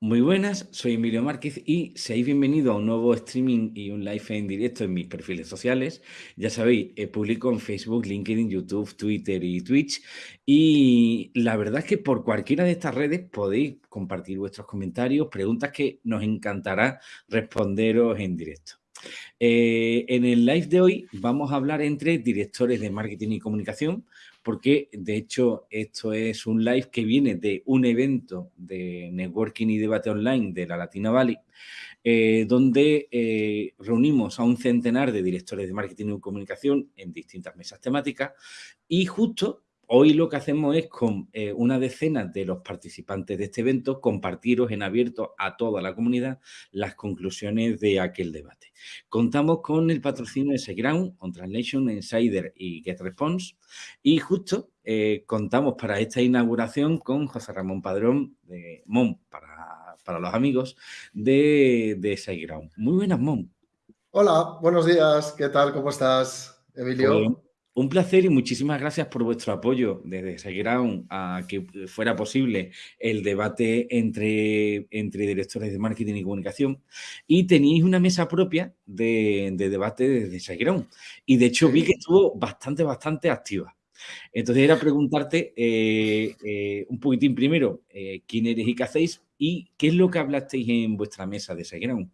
Muy buenas, soy Emilio Márquez y seáis bienvenidos a un nuevo streaming y un live en directo en mis perfiles sociales. Ya sabéis, eh, publico en Facebook, LinkedIn, YouTube, Twitter y Twitch. Y la verdad es que por cualquiera de estas redes podéis compartir vuestros comentarios, preguntas que nos encantará responderos en directo. Eh, en el live de hoy vamos a hablar entre directores de marketing y comunicación, porque de hecho esto es un live que viene de un evento de networking y debate online de la Latina Valley, eh, donde eh, reunimos a un centenar de directores de marketing y comunicación en distintas mesas temáticas y justo Hoy lo que hacemos es con eh, una decena de los participantes de este evento compartiros en abierto a toda la comunidad las conclusiones de aquel debate. Contamos con el patrocinio de SiteGround, On Translation, Insider y GetResponse y justo eh, contamos para esta inauguración con José Ramón Padrón de MON para, los amigos de, de SiteGround. Muy buenas, MON. Hola, buenos días. ¿Qué tal? ¿Cómo estás, Emilio? Un placer y muchísimas gracias por vuestro apoyo desde SiteGround a que fuera posible el debate entre, entre directores de marketing y comunicación. Y teníais una mesa propia de, debate desde SiteGround. Y de hecho vi que estuvo bastante, bastante activa. Entonces era preguntarte eh, eh, un poquitín primero eh, quién eres y qué hacéis y qué es lo que hablasteis en vuestra mesa de SiteGround.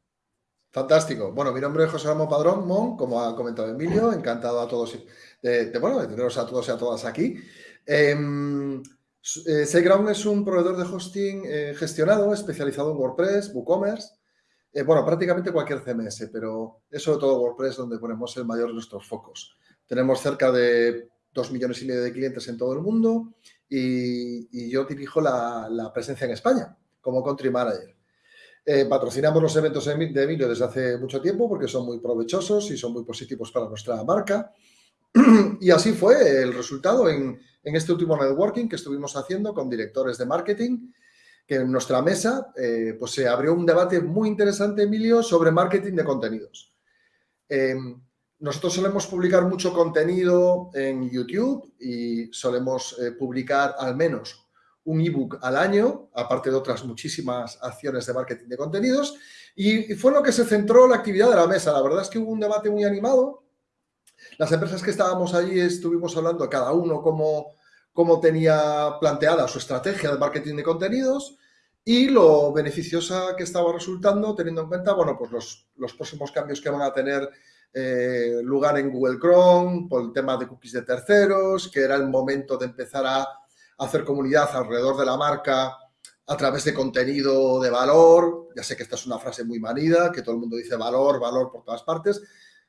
Fantástico. Bueno, mi nombre es José Ramón Padrón Mon, como ha comentado Emilio, encantado a todos de, bueno, de teneros a todos y a todas aquí. Eh, SiteGround es un proveedor de hosting eh, gestionado, especializado en WordPress, WooCommerce, eh, bueno, prácticamente cualquier CMS, pero es sobre todo WordPress donde ponemos el mayor de nuestros focos. Tenemos cerca de dos millones y medio de clientes en todo el mundo y, yo dirijo la, la presencia en España como Country Manager. Eh, patrocinamos los eventos de Emilio desde hace mucho tiempo porque son muy provechosos y son muy positivos para nuestra marca. y así fue el resultado en, este último networking que estuvimos haciendo con directores de marketing, que en nuestra mesa eh, pues se abrió un debate muy interesante, Emilio, sobre marketing de contenidos. Em, nosotros solemos publicar mucho contenido en YouTube y solemos eh, publicar al menos un ebook al año, aparte de otras muchísimas acciones de marketing de contenidos, y, fue lo que se centró la actividad de la mesa. La verdad es que hubo un debate muy animado. Las empresas que estábamos allí estuvimos hablando cada uno cómo, cómo tenía planteada su estrategia de marketing de contenidos y lo beneficiosa que estaba resultando teniendo en cuenta, bueno, pues los, los próximos cambios que van a tener eh, lugar en Google Chrome por el tema de cookies de terceros, que era el momento de empezar a hacer comunidad alrededor de la marca a través de contenido de valor. Ya sé que esta es una frase muy manida, que todo el mundo dice valor, valor por todas partes,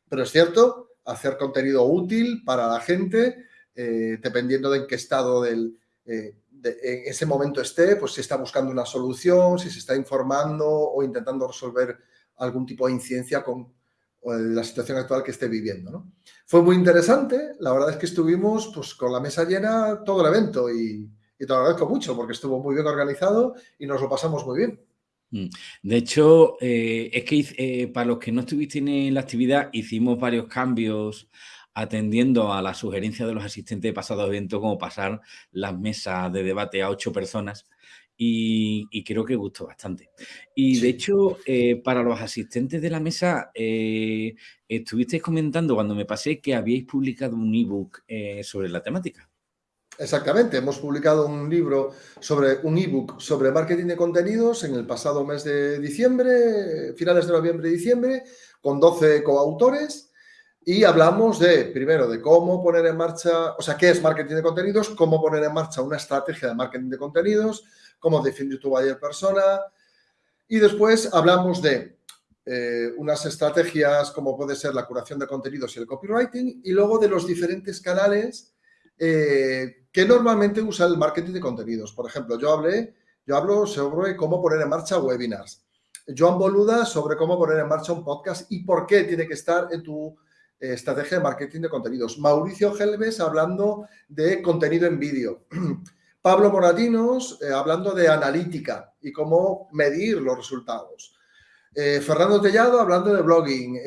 pero es cierto, hacer contenido útil para la gente, eh, dependiendo de en qué estado del, eh, en ese momento esté, pues si está buscando una solución, si se está informando o intentando resolver algún tipo de incidencia con, la situación actual que esté viviendo. ¿no? Fue muy interesante, la verdad es que estuvimos pues, con la mesa llena todo el evento y, te lo agradezco mucho porque estuvo muy bien organizado y nos lo pasamos muy bien. Mm. De hecho, eh, es que eh, para los que no estuviste en la actividad, hicimos varios cambios atendiendo a la sugerencia de los asistentes de pasado evento, como pasar las mesas de debate a ocho personas y, creo que gustó bastante. Y de hecho, eh, para los asistentes de la mesa, estuvisteis comentando cuando me pasé que habíais publicado un ebook sobre la temática. Exactamente, hemos publicado un libro sobre un ebook sobre marketing de contenidos en el pasado mes de diciembre, finales de noviembre y diciembre, con 12 coautores y hablamos de, primero, de cómo poner en marcha, o sea, qué es marketing de contenidos, cómo poner en marcha una estrategia de marketing de contenidos, cómo definir tu buyer persona. Y después hablamos de eh, unas estrategias como puede ser la curación de contenidos y el copywriting y luego de los diferentes canales eh, que normalmente usa el marketing de contenidos. Por ejemplo, yo hablé, yo hablo sobre cómo poner en marcha webinars. Joan Boluda sobre cómo poner en marcha un podcast y por qué tiene que estar en tu eh, estrategia de marketing de contenidos. Mauricio Gelbes hablando de contenido en vídeo. Pablo Moratinos eh, hablando de analítica y cómo medir los resultados. Fernando Tellado hablando de blogging.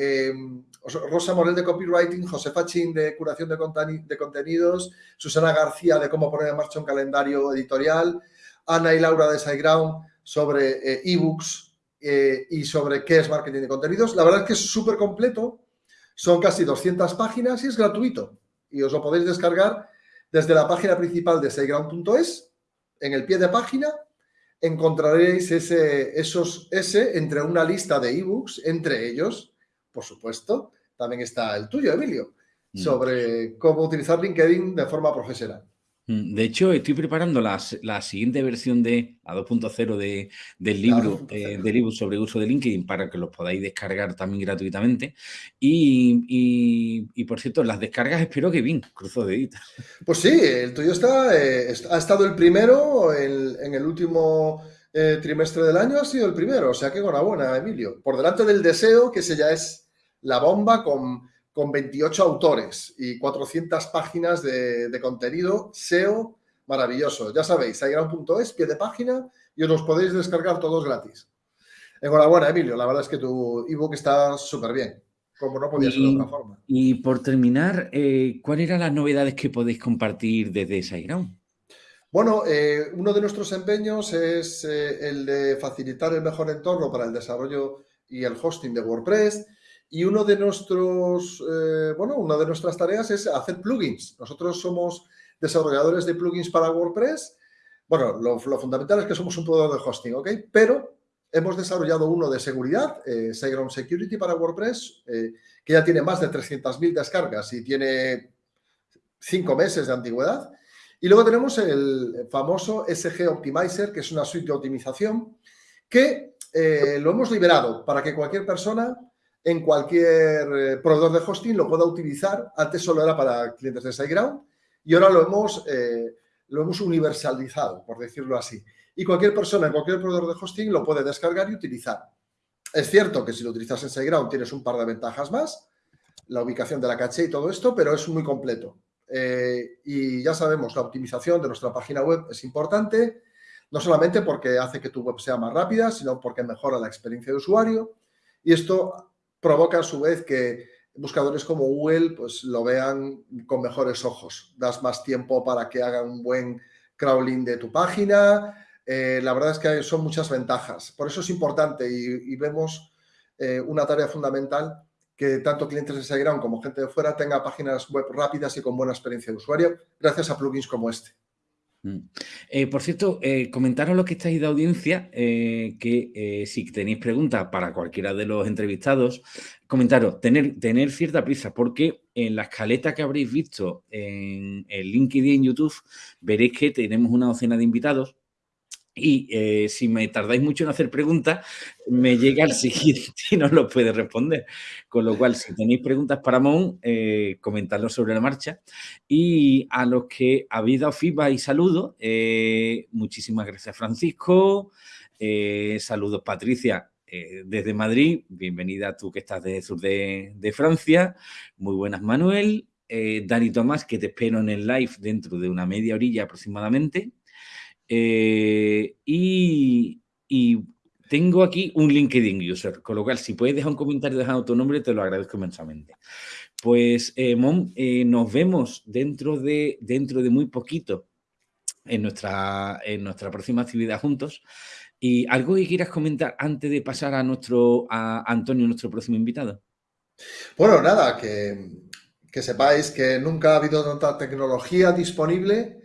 Eh, Rosa Morel de copywriting, José Fachín de curación de, contenidos, Susana García de cómo poner en marcha un calendario editorial, Ana y Laura de SiteGround sobre ebooks y sobre qué es marketing de contenidos. La verdad es que es súper completo, son casi 200 páginas y es gratuito. Y os lo podéis descargar desde la página principal de SiteGround.es. En el pie de página encontraréis ese, esos, ese entre una lista de ebooks, entre ellos, por supuesto, también está el tuyo, Emilio, mm. sobre cómo utilizar LinkedIn de forma profesional. Mm, de hecho, estoy preparando la, siguiente versión de a 2.0 de, del libro eh, del libro sobre uso de LinkedIn para que los podáis descargar también gratuitamente. Y, por cierto, las descargas espero que bien, cruzo de edita. Pues sí, el tuyo está, eh, ha estado el primero en, el último eh, trimestre del año, ha sido el primero. O sea que enhorabuena, Emilio. Por delante del deseo, que ese ya es la bomba con con 28 autores y 400 páginas de, contenido SEO maravilloso. Ya sabéis, es pie de página, y os los podéis descargar todos gratis. Enhorabuena, Emilio. La verdad es que tu ebook está súper bien, como no podía ser de otra forma. Y por terminar, eh, ¿cuáles eran las novedades que podéis compartir desde SiteGround? Bueno, eh, uno de nuestros empeños es eh, el de facilitar el mejor entorno para el desarrollo y el hosting de WordPress. Y uno de nuestros, eh, bueno, una de nuestras tareas es hacer plugins. Nosotros somos desarrolladores de plugins para WordPress. Bueno, lo, fundamental es que somos un proveedor de hosting, ¿ok? Pero hemos desarrollado uno de seguridad, eh, Security para WordPress, eh, que ya tiene más de 300.000 descargas y tiene cinco meses de antigüedad. Y luego tenemos el famoso SG Optimizer, que es una suite de optimización que eh, lo hemos liberado para que cualquier persona en cualquier eh, proveedor de hosting lo pueda utilizar. Antes solo era para clientes de SiteGround y ahora lo hemos, eh, lo hemos universalizado, por decirlo así. Y cualquier persona en cualquier proveedor de hosting lo puede descargar y utilizar. Es cierto que si lo utilizas en SiteGround tienes un par de ventajas más, la ubicación de la caché y todo esto, pero es muy completo. Eh, y ya sabemos, la optimización de nuestra página web es importante, no solamente porque hace que tu web sea más rápida, sino porque mejora la experiencia de usuario. Y esto provoca a su vez que buscadores como Google pues, lo vean con mejores ojos. Das más tiempo para que hagan un buen crawling de tu página. Eh, la verdad es que son muchas ventajas. Por eso es importante y, vemos eh, una tarea fundamental que tanto clientes de SiteGround como gente de fuera tenga páginas web rápidas y con buena experiencia de usuario gracias a plugins como este. Mm. Eh, por cierto, eh, comentaros lo que estáis de audiencia, eh, que si tenéis preguntas para cualquiera de los entrevistados, comentaros, tener, tener cierta prisa, porque en la escaleta que habréis visto en el LinkedIn en YouTube, veréis que tenemos una docena de invitados y eh, si me tardáis mucho en hacer preguntas, me llega el siguiente y no lo puede responder. Con lo cual, si tenéis preguntas para Mon, eh, comentadlo sobre la marcha. Y a los que habéis dado feedback y saludos, eh, muchísimas gracias Francisco, eh, saludos Patricia desde Madrid, bienvenida tú que estás desde el sur de, de Francia, muy buenas Manuel, Dani Tomás, que te espero en el live dentro de una media orilla aproximadamente. Eh, y, tengo aquí un LinkedIn user, con lo cual si puedes dejar un comentario dejando tu nombre, te lo agradezco inmensamente. Pues, eh, eh, nos vemos dentro de, dentro de muy poquito en nuestra, en nuestra próxima actividad juntos. ¿Y algo que quieras comentar antes de pasar a nuestro a Antonio, nuestro próximo invitado? Bueno, nada, que, que sepáis que nunca ha habido tanta tecnología disponible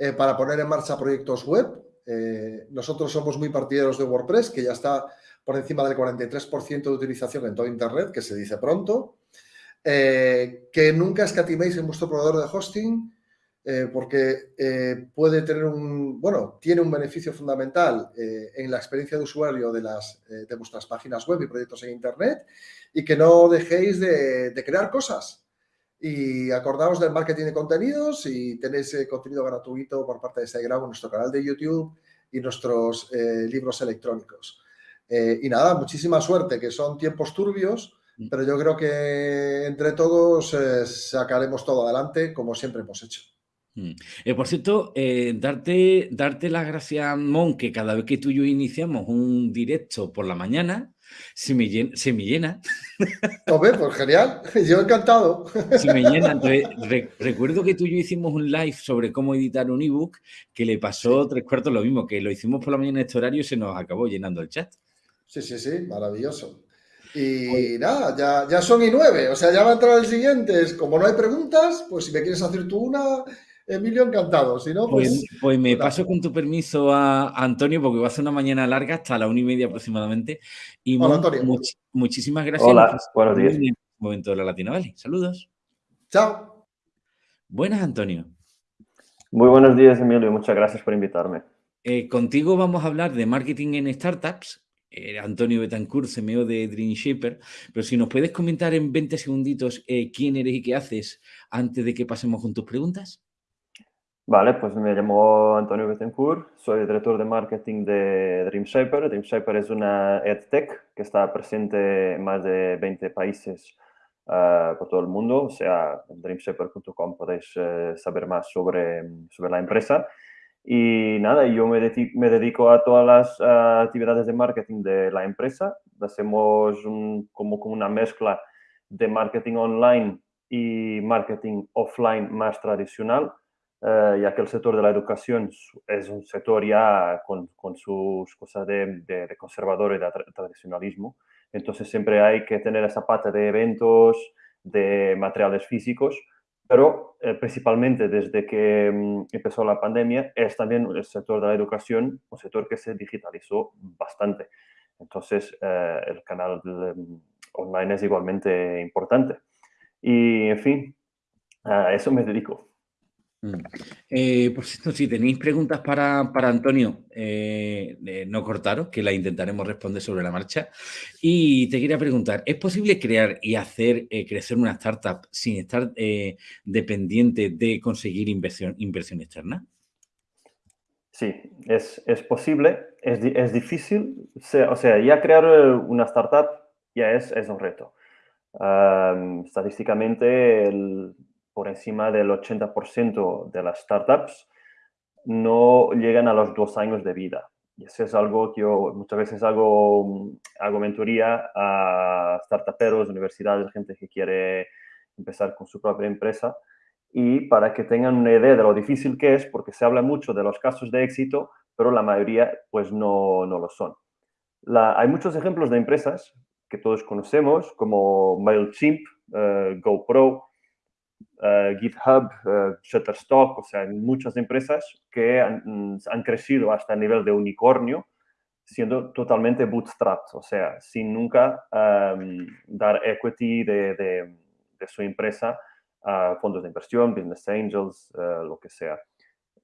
eh, para poner en marcha proyectos web. Eh, nosotros somos muy partidarios de WordPress, que ya está por encima del 43% de utilización en todo Internet, que se dice pronto. Eh, que nunca escatiméis en vuestro proveedor de hosting, porque puede tener un, bueno, tiene un beneficio fundamental en la experiencia de usuario de, las, de vuestras páginas web y proyectos en Internet y que no dejéis de, de crear cosas. Y acordaos del marketing de contenidos y tenéis eh, contenido gratuito por parte de Instagram, nuestro canal de YouTube y nuestros eh, libros electrónicos. Eh, y nada, muchísima suerte, que son tiempos turbios, mm. pero yo creo que entre todos sacaremos todo adelante como siempre hemos hecho. Mm. Eh, por cierto, eh, darte, darte las gracias, Mon, que cada vez que tú y yo iniciamos un directo por la mañana, se me llena. Me llena. pues genial, yo encantado. Se me llena. recuerdo que tú y yo hicimos un live sobre cómo editar un ebook, que le pasó tres cuartos lo mismo, que lo hicimos por la mañana en este horario y se nos acabó llenando el chat. Sí, sí, sí, maravilloso. Y nada, ya, ya son y nueve, o sea, ya va a entrar el siguiente. Como no hay preguntas, pues si me quieres hacer tú una, Emilio, encantado. Si no, pues, pues, pues me paso con tu permiso a, Antonio, porque va a ser una mañana larga, hasta la una y media aproximadamente. Y Hola, Antonio. muchísimas gracias. Hola, buenos días. En este momento de la Latina Valley. Saludos. Chao. Buenas, Antonio. Muy buenos días, Emilio. Muchas gracias por invitarme. Eh, contigo vamos a hablar de marketing en startups. Eh, Antonio Betancourt, CMO de Dream Shaper, pero si nos puedes comentar en 20 segunditos eh, quién eres y qué haces antes de que pasemos con tus preguntas. Vale, pues me llamo Antonio Betancourt, soy director de marketing de DreamShaper. DreamShaper es una EdTech que está presente en más de 20 países uh, por todo el mundo. O sea, en dreamshaper.com podéis uh, saber más sobre, sobre la empresa. Y nada, yo me, dedico, a todas las uh, actividades de marketing de la empresa. Hacemos un, como, como una mezcla de marketing online y marketing offline más tradicional eh, ya que el sector de la educación es un sector ya con, con sus cosas de, de, conservador y de tradicionalismo. Entonces siempre hay que tener esa pata de eventos, de materiales físicos, pero eh, principalmente desde que mm, empezó la pandemia es también el sector de la educación un sector que se digitalizó bastante. Entonces eh, el canal mm, online es igualmente importante. Y en fin, a eso me dedico. Mm. Eh, por cierto, si tenéis preguntas para, Antonio, eh, eh, no cortaros, que la intentaremos responder sobre la marcha. Y te quería preguntar, ¿es posible crear y hacer crecer una startup sin estar dependiente de conseguir inversión, inversión externa? Sí, es, posible, es, difícil. O sea, ya crear una startup ya es, es un reto. estadísticamente, el por encima del 80% de las startups no llegan a los dos años de vida. Y eso es algo que muchas veces hago, hago mentoría a startuperos, universidades, gente que quiere empezar con su propia empresa y para que tengan una idea de lo difícil que es, porque se habla mucho de los casos de éxito, pero la mayoría pues no, no lo son. hay muchos ejemplos de empresas que todos conocemos, como MailChimp, eh, GoPro, eh, GitHub, uh, Shutterstock, o sea, muchas empresas que han, han, crecido hasta el nivel de unicornio siendo totalmente bootstrapped, o sea, sin nunca em, dar equity de, su empresa a fondos de inversión, business angels, uh, lo que sea.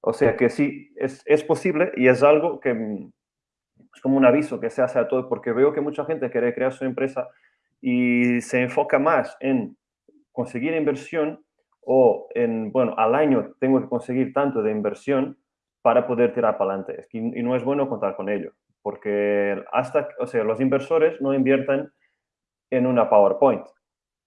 O sea que sí, es, es, posible y es algo que es como un aviso que se hace a todo, porque veo que mucha gente quiere crear su empresa y se enfoca más en conseguir inversión o en, bueno, al año tengo que conseguir tanto de inversión para poder tirar para adelante. Y no es bueno contar con ello, porque hasta, o sea, los inversores no invierten en una PowerPoint,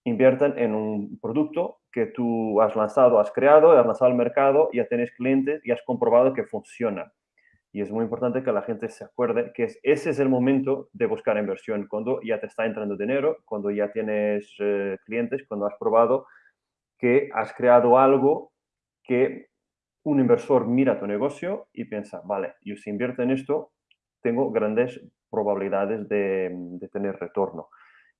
invierten en un producto que tú has lanzado, has creado, has lanzado al mercado, ya tienes clientes y has comprobado que funciona. Y es muy importante que la gente se acuerde que ese es el momento de buscar inversión, cuando ya te está entrando dinero, cuando ya tienes eh, clientes, cuando has probado que has creado algo que un inversor mira tu negocio y piensa, vale, yo si invierto en esto, tengo grandes probabilidades de, tener retorno.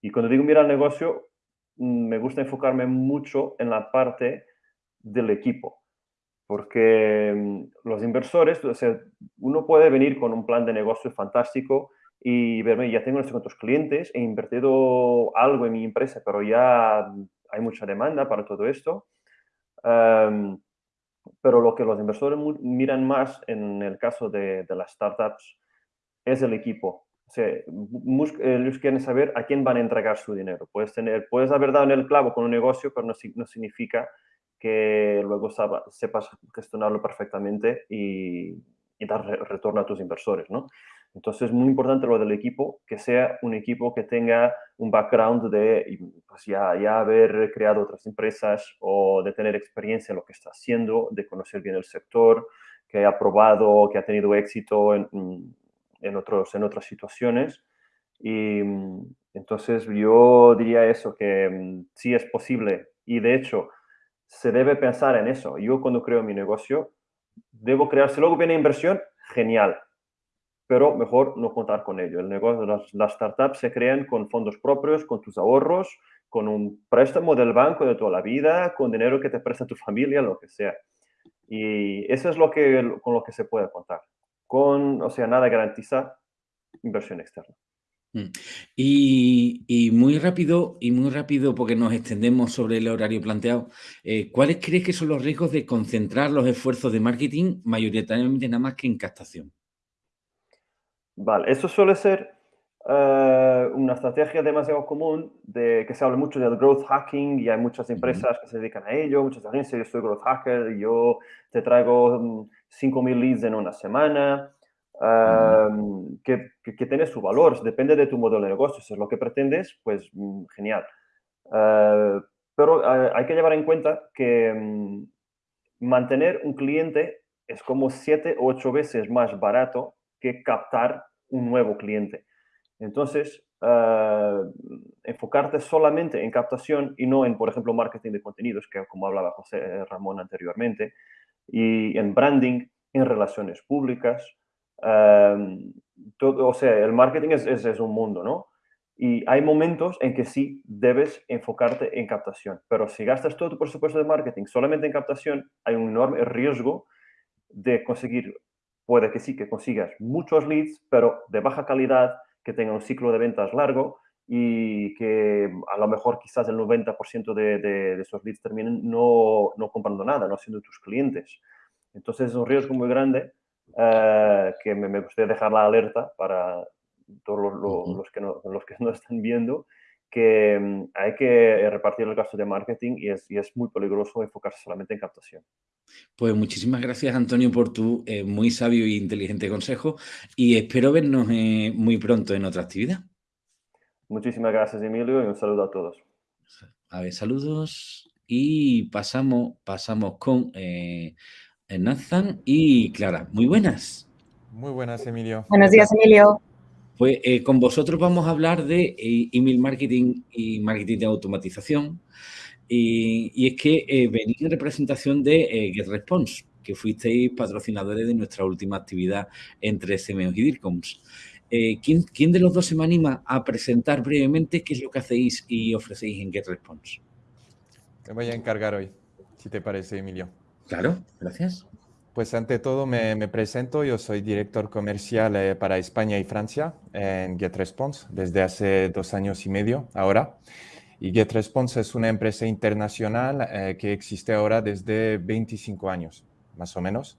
Y cuando digo mira el negocio, mm, me gusta enfocarme mucho en la parte del equipo. Porque mm, los inversores, o sea, uno puede venir con un plan de negocio fantástico y verme, ya tengo unos cuantos clientes, he invertido algo en mi empresa, pero ya hay mucha demanda para todo esto. Em, pero lo que los inversores miran más en el caso de, las startups es el equipo. O sea, ellos quieren saber a quién van a entregar su dinero. Puedes, tener, puedes haber dado en el clavo con un negocio, pero no, significa que luego sepas gestionarlo perfectamente y, dar retorno a tus inversores, ¿no? Entonces es muy importante lo del equipo, que sea un equipo que tenga un background de pues ya, ya haber creado otras empresas o de tener experiencia en lo que está haciendo, de conocer bien el sector, que haya probado, que ha tenido éxito en, en, otros, en otras situaciones. Y entonces yo diría eso, que mm, sí es posible y de hecho se debe pensar en eso. Yo cuando creo mi negocio, debo crear, si luego viene inversión, genial, pero mejor no contar con ello. El negocio, las, startups se crean con fondos propios, con tus ahorros, con un préstamo del banco de toda la vida, con dinero que te presta tu familia, lo que sea. Y eso es lo que, con lo que se puede contar. Con, o sea, nada garantiza inversión externa. Mm. Y, muy rápido, y muy rápido, porque nos extendemos sobre el horario planteado, eh, ¿cuáles crees que son los riesgos de concentrar los esfuerzos de marketing mayoritariamente nada más que en captación? Vale, eso suele ser eh, una estrategia demasiado común de que se habla mucho del growth hacking y hay muchas empresas que se dedican a ello, muchas agencias, yo soy growth hacker yo te traigo 5.000 mm, leads en una semana que, que, tiene su valor, depende de tu modelo de negocio. Si es lo que pretendes, pues mm, genial. Ah, pero ah, hay que llevar en cuenta que mm, mantener un cliente es como siete o ocho veces más barato que captar un nuevo cliente. Entonces, ah, enfocarte solamente en captación y no en, por ejemplo, marketing de contenidos, que como hablaba José Ramón anteriormente, y en branding, en relaciones públicas, todo, o sea, el marketing es, un mundo, ¿no? Y hay momentos en que sí debes enfocarte en captación, pero si gastas todo tu presupuesto de marketing solamente en captación, hay un enorme riesgo de conseguir, puede que sí, que consigas muchos leads, pero de baja calidad, que tenga un ciclo de ventas largo y que a lo mejor quizás el 90% de, de, de, esos leads terminen no, no comprando nada, no siendo tus clientes. Entonces es un riesgo muy grande eh, que me, gustaría dejar la alerta para todos los, que, no, los que no están viendo, que mm, hay que repartir el gasto de marketing y es, y es, muy peligroso enfocarse solamente en captación. Pues muchísimas gracias, Antonio, por tu eh, muy sabio e inteligente consejo y espero vernos eh, muy pronto en otra actividad. Muchísimas gracias, Emilio, y un saludo a todos. A ver, saludos y pasamos, pasamos con Nathan y Clara. Muy buenas. Muy buenas, Emilio. Buenos días, Emilio. Pues eh, con vosotros vamos a hablar de eh, email marketing y marketing de automatización. Y, es que eh, venís en representación de GetResponse, que fuisteis patrocinadores de nuestra última actividad entre CMOs y DIRCOMS. ¿quién, ¿quién, de los dos se me anima a presentar brevemente qué es lo que hacéis y ofrecéis en GetResponse? Te voy a encargar hoy, si te parece, Emilio. Claro, gracias. Pues ante todo me, presento, yo soy director comercial eh, para España y Francia en GetResponse desde hace dos años y medio ahora. Y GetResponse es una empresa internacional eh, que existe ahora desde 25 años, más o menos,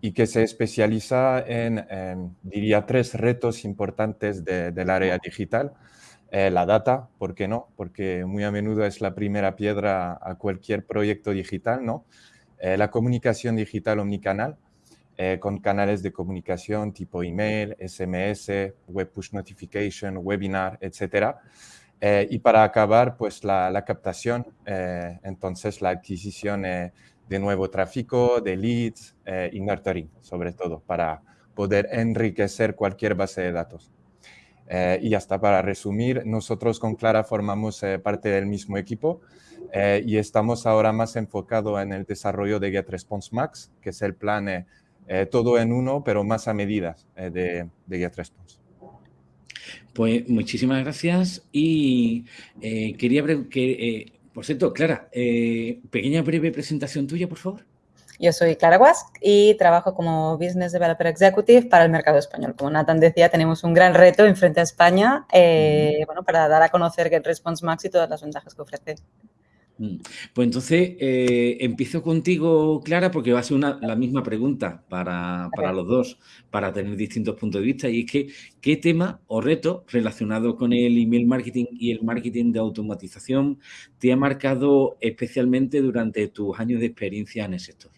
y que se especializa en, diría, tres retos importantes del área digital. Eh, la data, ¿por qué no? Porque muy a menudo es la primera piedra a cualquier proyecto digital, ¿no? Eh, la comunicación digital omnicanal, con canales de comunicación tipo email, SMS, web push notification, webinar, etc. Eh, y para acabar, pues la, captación, entonces la adquisición de nuevo tráfico, de leads y nurturing, sobre todo, para poder enriquecer cualquier base de datos. y hasta para resumir, nosotros con Clara formamos parte del mismo equipo eh, y estamos ahora más enfocados en el desarrollo de GetResponse Max, que es el plan eh, eh, todo en uno, pero más a medida de, de. Pues muchísimas gracias y quería que, por cierto, Clara, pequeña breve presentación tuya, por favor. Yo soy Clara Wask y trabajo como Business Developer Executive para el mercado español. Como Nathan decía, tenemos un gran reto en frente a España bueno, para dar a conocer GetResponse Max y todas las ventajas que ofrece. Mm. Pues entonces eh, empiezo contigo, Clara, porque va a ser la misma pregunta para, los dos, para tener distintos puntos de vista. Y es que, ¿qué tema o reto relacionado con el email marketing y el marketing de automatización te ha marcado especialmente durante tus años de experiencia en el sector?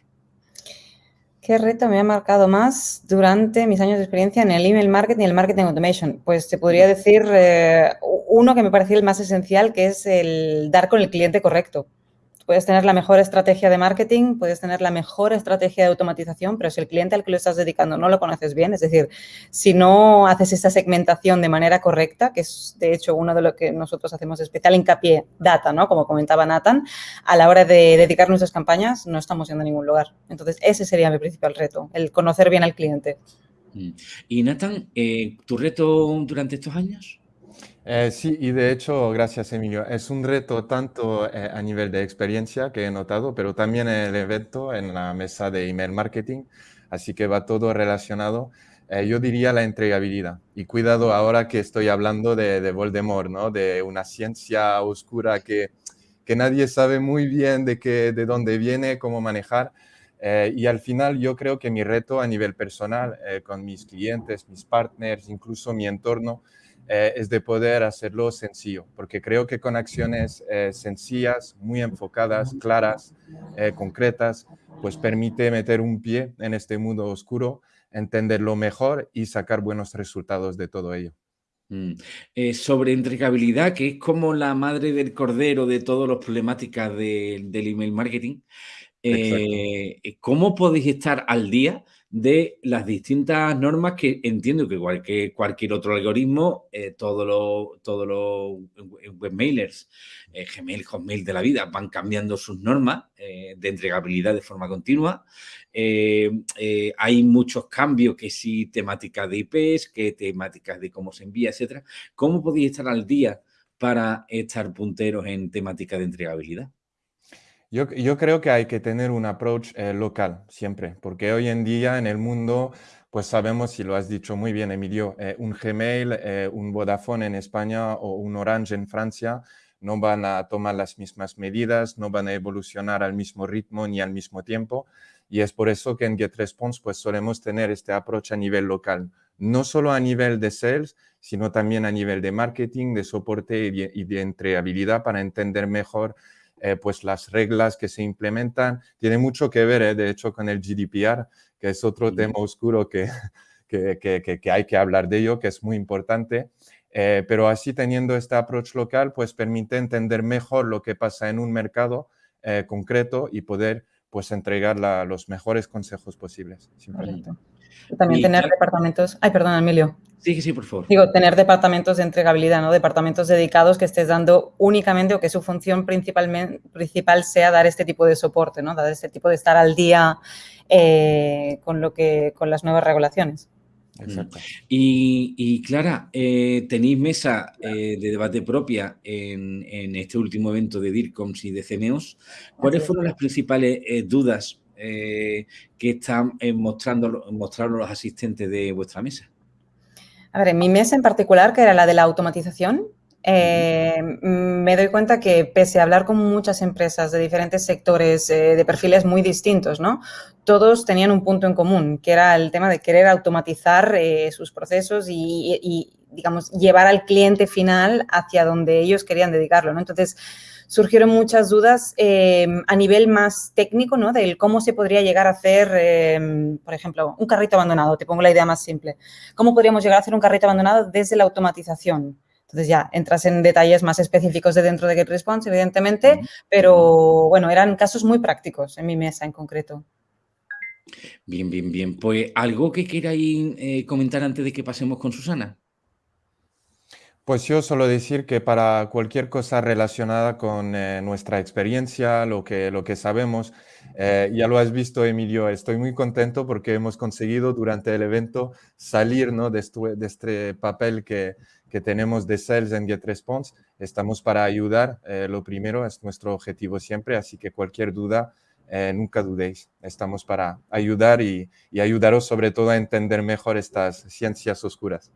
¿Qué reto me ha marcado más durante mis años de experiencia en el email marketing y el marketing automation? Pues te podría decir eh, uno que me parecía el más esencial, que es el dar con el cliente correcto. Puedes tener la mejor estrategia de marketing, puedes tener la mejor estrategia de automatización, pero si el cliente al que lo estás dedicando no lo conoces bien, es decir, si no haces esa segmentación de manera correcta, que es de hecho uno de lo que nosotros hacemos especial hincapié, data, ¿no? Como comentaba Nathan, a la hora de dedicar nuestras campañas no estamos yendo a ningún lugar. Entonces, ese sería mi principal reto, el conocer bien al cliente. Mm. Y Nathan, eh, ¿tu reto durante estos años? Eh, sí, y de hecho, gracias Emilio, es un reto tanto eh, a nivel de experiencia que he notado, pero también en el evento, en la mesa de email marketing, así que va todo relacionado. Eh, yo diría la entregabilidad. Y cuidado ahora que estoy hablando de, de Voldemort, ¿no? De una ciencia oscura que, que nadie sabe muy bien de, qué, de dónde viene, cómo manejar. y al final yo creo que mi reto a nivel personal, con mis clientes, mis partners, incluso mi entorno, eh, es de poder hacerlo sencillo, porque creo que con acciones eh, sencillas, muy enfocadas, claras, eh, concretas, pues permite meter un pie en este mundo oscuro, entenderlo mejor y sacar buenos resultados de todo ello. Mm. sobre entregabilidad, que es como la madre del cordero de todas las problemáticas del email marketing, ¿cómo podéis estar al día de las distintas normas que entiendo que cualquier, cualquier otro algoritmo, eh, todos los todo lo webmailers, eh, Gmail, Hotmail de la vida, van cambiando sus normas eh, de entregabilidad de forma continua. hay muchos cambios, que sí temáticas de IPs, que temáticas de cómo se envía, etcétera. ¿Cómo podéis estar al día para estar punteros en temática de entregabilidad? Yo, creo que hay que tener un approach eh, local siempre, porque hoy en día en el mundo, pues sabemos, y lo has dicho muy bien, Emilio, eh, un Gmail, eh, un Vodafone en España o un Orange en Francia no van a tomar las mismas medidas, no van a evolucionar al mismo ritmo ni al mismo tiempo. Y es por eso que en GetResponse pues solemos tener este approach a nivel local, no solo a nivel de sales, sino también a nivel de marketing, de soporte y de, y para entender mejor eh, pues las reglas que se implementan. Tiene mucho que ver, eh, de hecho, con el GDPR, que es otro tema oscuro que, que, hay que hablar de ello, que es muy importante. Eh, pero así teniendo este approach local, pues permite entender mejor lo que pasa en un mercado concreto y poder pues entregar los mejores consejos posibles. También tener departamentos... Ay, perdón, Emilio. Sí, sí, por favor. Digo, tener departamentos de entregabilidad, ¿no? Departamentos dedicados que estés dando únicamente o que su función principalmente, principal sea dar este tipo de soporte, ¿no? Dar este tipo de estar al día eh, con, lo que, con las nuevas regulaciones. Exacto. Y, Clara, eh, tenéis mesa eh, de debate propia en, este último evento de DIRCOMS y de CNEOS. ¿Cuáles fueron las principales dudas que están mostrando, mostrando los asistentes de vuestra mesa? A ver, en mi mesa en particular, que era la de la automatización, eh, me doy cuenta que pese a hablar con muchas empresas de diferentes sectores, eh, de perfiles muy distintos, ¿no? Todos tenían un punto en común, que era el tema de querer automatizar eh, sus procesos y, digamos, llevar al cliente final hacia donde ellos querían dedicarlo. Entonces, surgieron muchas dudas em, a nivel más técnico, ¿no? Del cómo se podría llegar a hacer, em, por ejemplo, un carrito abandonado. Te pongo la idea más simple. ¿Cómo podríamos llegar a hacer un carrito abandonado desde la automatización? Entonces ya entras en detalles más específicos de dentro de GetResponse, evidentemente, pero bueno, eran casos muy prácticos en mi mesa en concreto. Bien, bien, bien. Pues algo que queráis eh, comentar antes de que pasemos con Susana. Pues yo solo decir que para cualquier cosa relacionada con eh, nuestra experiencia, lo que, lo que sabemos, eh, ya lo has visto, Emilio, estoy muy contento porque hemos conseguido durante el evento salir ¿no? de, este, papel que, que, tenemos de Sales en GetResponse. Estamos para ayudar, eh, lo primero es nuestro objetivo siempre, así que cualquier duda, nunca dudéis. Estamos para ayudar y, y ayudaros sobre todo a entender mejor estas ciencias oscuras.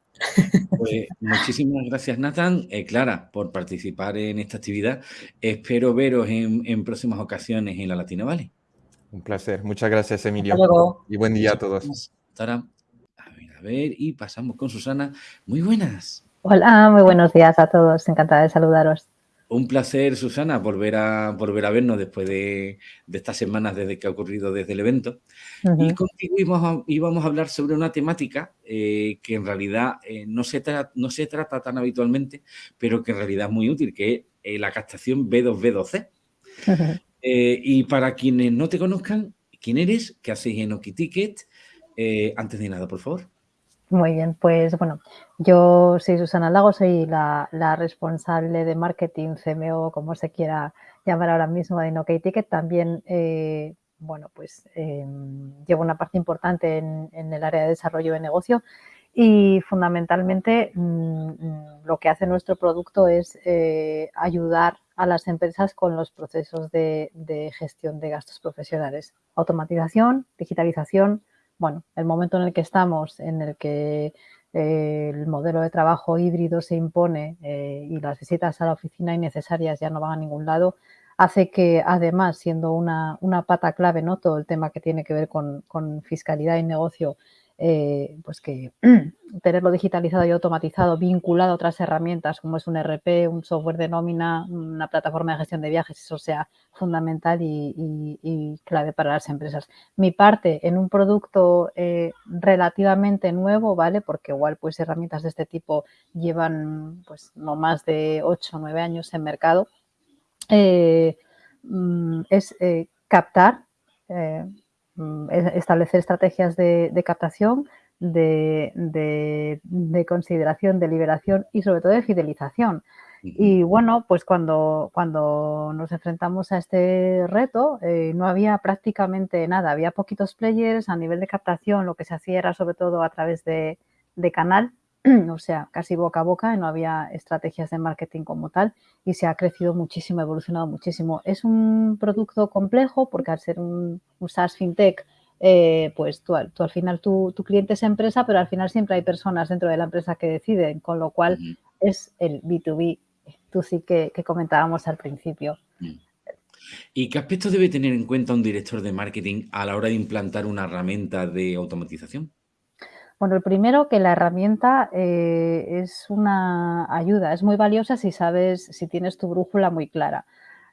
Pues, muchísimas gracias, Nathan. Eh, Clara, por participar en esta actividad. Espero veros en, próximas ocasiones en la Latina Valley. Un placer. Muchas gracias, Emilio. Y buen día a todos. A ver, a ver, y pasamos con Susana. Muy buenas. Hola, muy buenos días a todos. Encantada de saludaros. Un placer, Susana, volver a, volver a vernos después de, estas semanas desde que ha ocurrido desde el evento. Y contigo íbamos a, hablar sobre una temática eh, que en realidad eh, no, se no se trata tan habitualmente, pero que en realidad es muy útil, que es eh, la captación B2B2C. y para quienes no te conozcan, ¿quién eres? ¿Qué hacéis en OkiTicket? antes de nada, por favor. Muy bien, pues bueno, yo soy Susana Lago, soy la, responsable de marketing, CMO, como se quiera llamar ahora mismo de InOK Ticket. También, eh, bueno, pues em, llevo una parte importante en, el área de desarrollo de negocio y fundamentalmente mm, lo que hace nuestro producto es eh, ayudar a las empresas con los procesos de gestión de gastos profesionales. Automatización, digitalización, bueno, el momento en el que estamos, en el que eh, el modelo de trabajo híbrido se impone eh, y las visitas a la oficina innecesarias ya no van a ningún lado, hace que además, siendo una, pata clave, ¿no? todo el tema que tiene que ver con, con fiscalidad y negocio, eh, pues que tenerlo digitalizado y automatizado, vinculado a otras herramientas como es un RP, un software de nómina, una plataforma de gestión de viajes, eso sea fundamental y, clave para las empresas. Mi parte en un producto eh, relativamente nuevo, ¿vale? Porque igual pues herramientas de este tipo llevan pues no más de 8 o 9 años en mercado, eh, mm, es captar establecer estrategias de, captación, de, consideración, de liberación y sobre todo de fidelización. Y bueno, pues cuando, cuando nos enfrentamos a este reto eh, no había prácticamente nada, había poquitos players a nivel de captación, lo que se hacía era sobre todo a través de, de canal o sea, casi boca a boca, no había estrategias de marketing como tal y se ha crecido muchísimo, ha evolucionado muchísimo. Es un producto complejo porque al ser un, SaaS FinTech, eh, pues tú, al final tu, cliente es empresa, pero al final siempre hay personas dentro de la empresa que deciden, con lo cual es el B2B, tú sí que, que comentábamos al principio. ¿Y qué aspectos debe tener en cuenta un director de marketing a la hora de implantar una herramienta de automatización? Bueno, el primero que la herramienta eh, es una ayuda, es muy valiosa si sabes, si tienes tu brújula muy clara.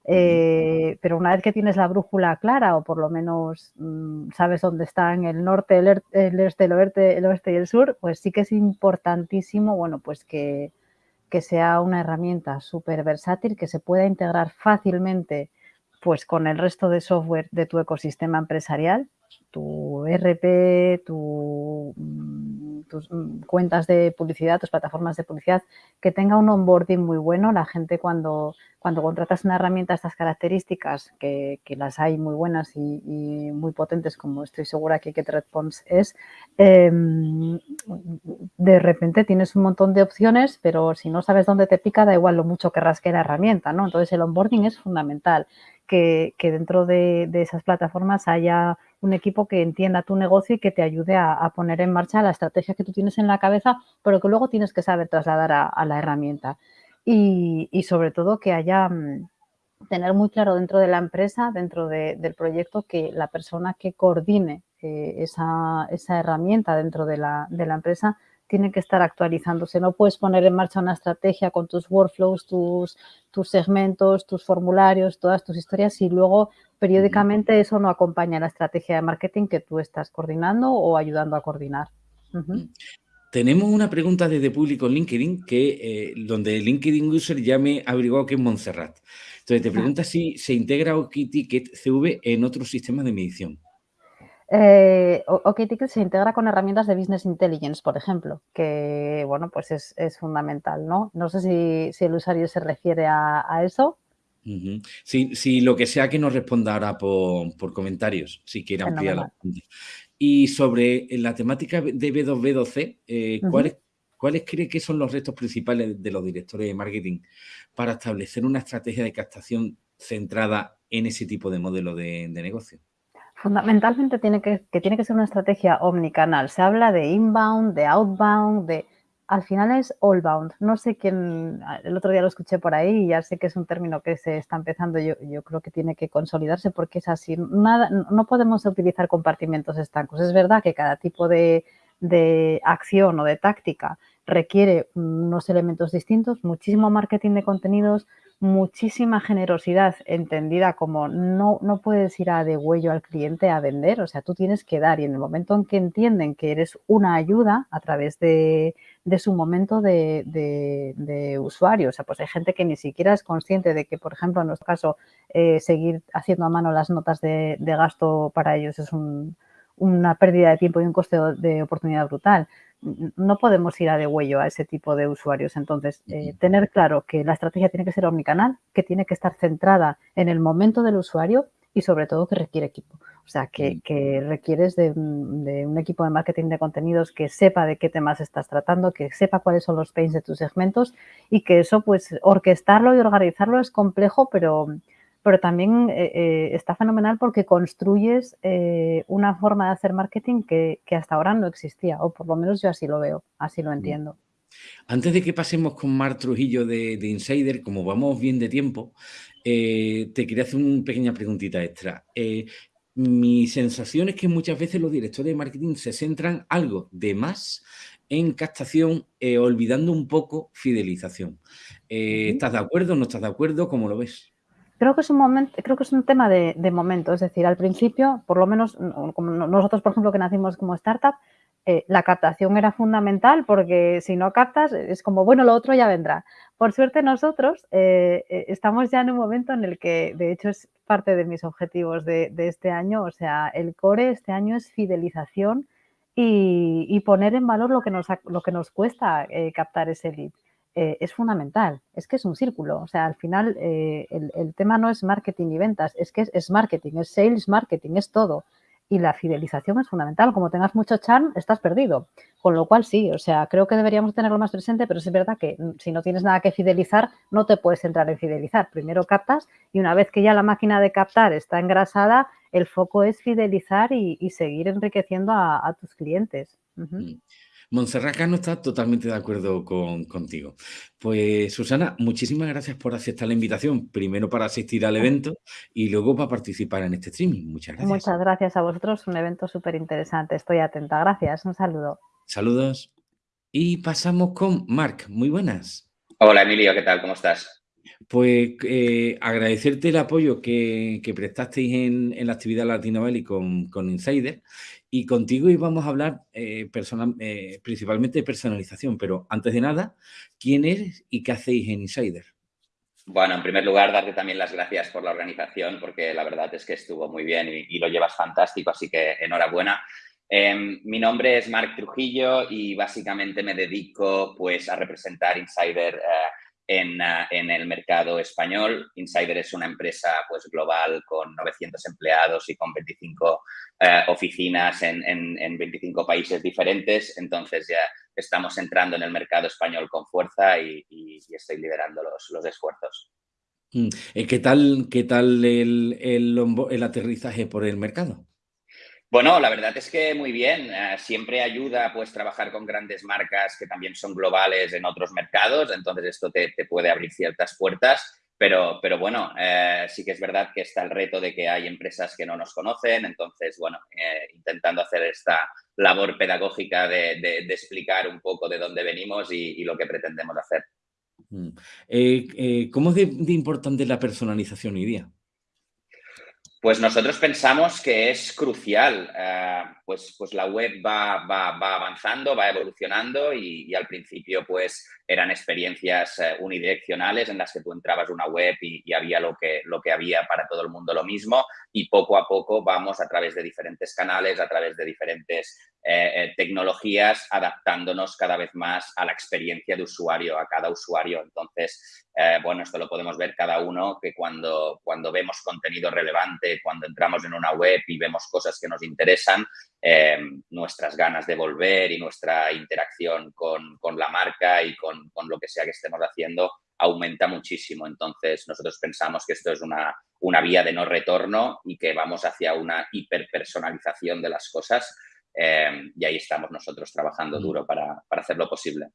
Eh, pero una vez que tienes la brújula clara o por lo menos mm, sabes dónde están el norte, el, este, el oeste, el oeste y el sur, pues sí que es importantísimo, bueno, pues que, que sea una herramienta súper versátil, que se pueda integrar fácilmente pues con el resto de software de tu ecosistema empresarial, tu RP, tu, mm, tus mm, cuentas de publicidad, tus plataformas de publicidad, que tenga un onboarding muy bueno. La gente cuando, cuando contratas una herramienta de estas características, que, las hay muy buenas y, muy potentes, como estoy segura que GetResponse es, em, de repente tienes un montón de opciones, pero si no sabes dónde te pica, da igual lo mucho que rasque la herramienta, ¿no? Entonces el onboarding es fundamental, que, dentro de esas plataformas haya un equipo que entienda tu negocio y que te ayude a, poner en marcha la estrategia que tú tienes en la cabeza, pero que luego tienes que saber trasladar a, la herramienta. Y, sobre todo que haya, mm, tener muy claro dentro de la empresa, dentro del proyecto, que la persona que coordine eh, esa, herramienta dentro de la, de la empresa tiene que estar actualizándose. No puedes poner en marcha una estrategia con tus workflows, tus, tus segmentos, tus formularios, todas tus historias y luego periódicamente eso no acompaña la estrategia de marketing que tú estás coordinando o ayudando a coordinar. Tenemos una pregunta desde público en LinkedIn, que, eh, donde el LinkedIn User ya me averiguado que es Montserrat. Entonces, te pregunta si se integra OkTicket CV en otros sistemas de medición. Eh, OkTicket se integra con herramientas de Business Intelligence, por ejemplo, que, bueno, pues es, fundamental, ¿no? No sé si, el usuario se refiere a, eso. Sí, lo que sea que nos responda ahora por, comentarios, si quiere ampliar la pregunta. Y sobre la temática de B2B2C, eh, ¿cuáles, ¿cuáles cree que son los retos principales de los directores de marketing para establecer una estrategia de captación centrada en ese tipo de modelo de negocio? Fundamentalmente tiene que, tiene que ser una estrategia omnicanal. Se habla de inbound, de outbound, de... Al final es allbound. No sé quién, el otro día lo escuché por ahí y ya sé que es un término que se está empezando. Yo, yo creo que tiene que consolidarse porque es así. Nada, no podemos utilizar compartimentos estancos. Es verdad que cada tipo de, de acción o de táctica requiere unos elementos distintos, muchísimo marketing de contenidos, muchísima generosidad entendida como no, no puedes ir a de huello al cliente a vender, o sea, tú tienes que dar y en el momento en que entienden que eres una ayuda a través de, su momento de, usuario, o sea, pues hay gente que ni siquiera es consciente de que, por ejemplo, en nuestro caso, eh, seguir haciendo a mano las notas de, gasto para ellos es una pérdida de tiempo y un coste de oportunidad brutal no podemos ir a de huello a ese tipo de usuarios. Entonces, eh, tener claro que la estrategia tiene que ser omnicanal, que tiene que estar centrada en el momento del usuario y sobre todo que requiere equipo. O sea, que, requieres de, un equipo de marketing de contenidos que sepa de qué temas estás tratando, que sepa cuáles son los pains de tus segmentos y que eso, pues, orquestarlo y organizarlo es complejo, pero, pero también eh, eh, está fenomenal porque construyes eh, una forma de hacer marketing que, hasta ahora no existía, o por lo menos yo así lo veo, así lo mm. entiendo. Antes de que pasemos con Mar Trujillo de, Insider, como vamos bien de tiempo, te quería hacer una pequeña preguntita extra. mi sensación es que muchas veces los directores de marketing se centran algo de más en captación, olvidando un poco fidelización. ¿Estás de acuerdo? ¿No estás de acuerdo? ¿Cómo lo ves? Creo que es un momento, creo que es un tema de, momento. Es decir, al principio, por lo menos como nosotros, por ejemplo, que nacimos como startup, eh, la captación era fundamental porque si no captas es como, bueno, lo otro ya vendrá. Por suerte nosotros eh, eh, estamos ya en un momento en el que, de hecho, es parte de mis objetivos de, este año, o sea, el core este año es fidelización y, poner en valor lo que nos, lo que nos cuesta captar ese lead. Eh, es fundamental. Es que es un círculo. O sea, al final eh, el, tema no es marketing y ventas, es que es, marketing, es sales marketing, es todo. Y la fidelización es fundamental. Como tengas mucho charm, estás perdido. Con lo cual, sí, o sea, creo que deberíamos tenerlo más presente, pero es verdad que si no tienes nada que fidelizar, no te puedes entrar en fidelizar. Primero captas y una vez que ya la máquina de captar está engrasada, el foco es fidelizar y, seguir enriqueciendo a, tus clientes. Montserrat no está totalmente de acuerdo contigo. Pues Susana, muchísimas gracias por aceptar la invitación, primero para asistir al evento y luego para participar en este streaming. Muchas gracias. Muchas gracias a vosotros, un evento súper interesante. Estoy atenta. Gracias, un saludo. Saludos. Y pasamos con Marc. Muy buenas. Hola Emilio, ¿qué tal? ¿Cómo estás? Pues eh, agradecerte el apoyo que, prestasteis en, la actividad Latino Valley con, con Insider y contigo íbamos a hablar eh, eh, principalmente de personalización, pero antes de nada, ¿quién eres y qué hacéis en Insider? Bueno, en primer lugar, darte también las gracias por la organización, porque la verdad es que estuvo muy bien y, lo llevas fantástico, así que enhorabuena. Em, mi nombre es Marc Trujillo y básicamente me dedico pues, a representar Insider Ah, en, el mercado español. Insider es una empresa pues, global con 900 empleados y con 25 eh, oficinas en, en, 25 países diferentes. Entonces ya estamos entrando en el mercado español con fuerza y, estoy liderando los, los esfuerzos. Mm. Eh, ¿Qué tal, qué tal el aterrizaje por el mercado? Bueno, la verdad es que muy bien. Eh, siempre ayuda pues trabajar con grandes marcas que también son globales en otros mercados, entonces esto te, puede abrir ciertas puertas, pero, pero bueno, eh, sí que es verdad que está el reto de que hay empresas que no nos conocen, entonces bueno, eh, intentando hacer esta labor pedagógica de, explicar un poco de dónde venimos y, lo que pretendemos hacer. Mm. ¿Cómo es de, de importante la personalización hoy día? Pues nosotros pensamos que es crucial. Eh, pues, pues la web va, va, va avanzando, va evolucionando y, al principio pues eran experiencias eh, unidireccionales en las que tú entrabas una web y, había lo que, lo que había para todo el mundo lo mismo y poco a poco vamos a través de diferentes canales, a través de diferentes eh, tecnologías, adaptándonos cada vez más a la experiencia de usuario, a cada usuario. Entonces, bueno, esto lo podemos ver cada uno que cuando, cuando vemos contenido relevante, cuando entramos en una web y vemos cosas que nos interesan, eh, nuestras ganas de volver y nuestra interacción con, la marca y con, lo que sea que estemos haciendo aumenta muchísimo. Entonces, nosotros pensamos que esto es una, una vía de no retorno y que vamos hacia una hiperpersonalización de las cosas eh, y ahí estamos nosotros trabajando mm. duro para, para hacerlo posible.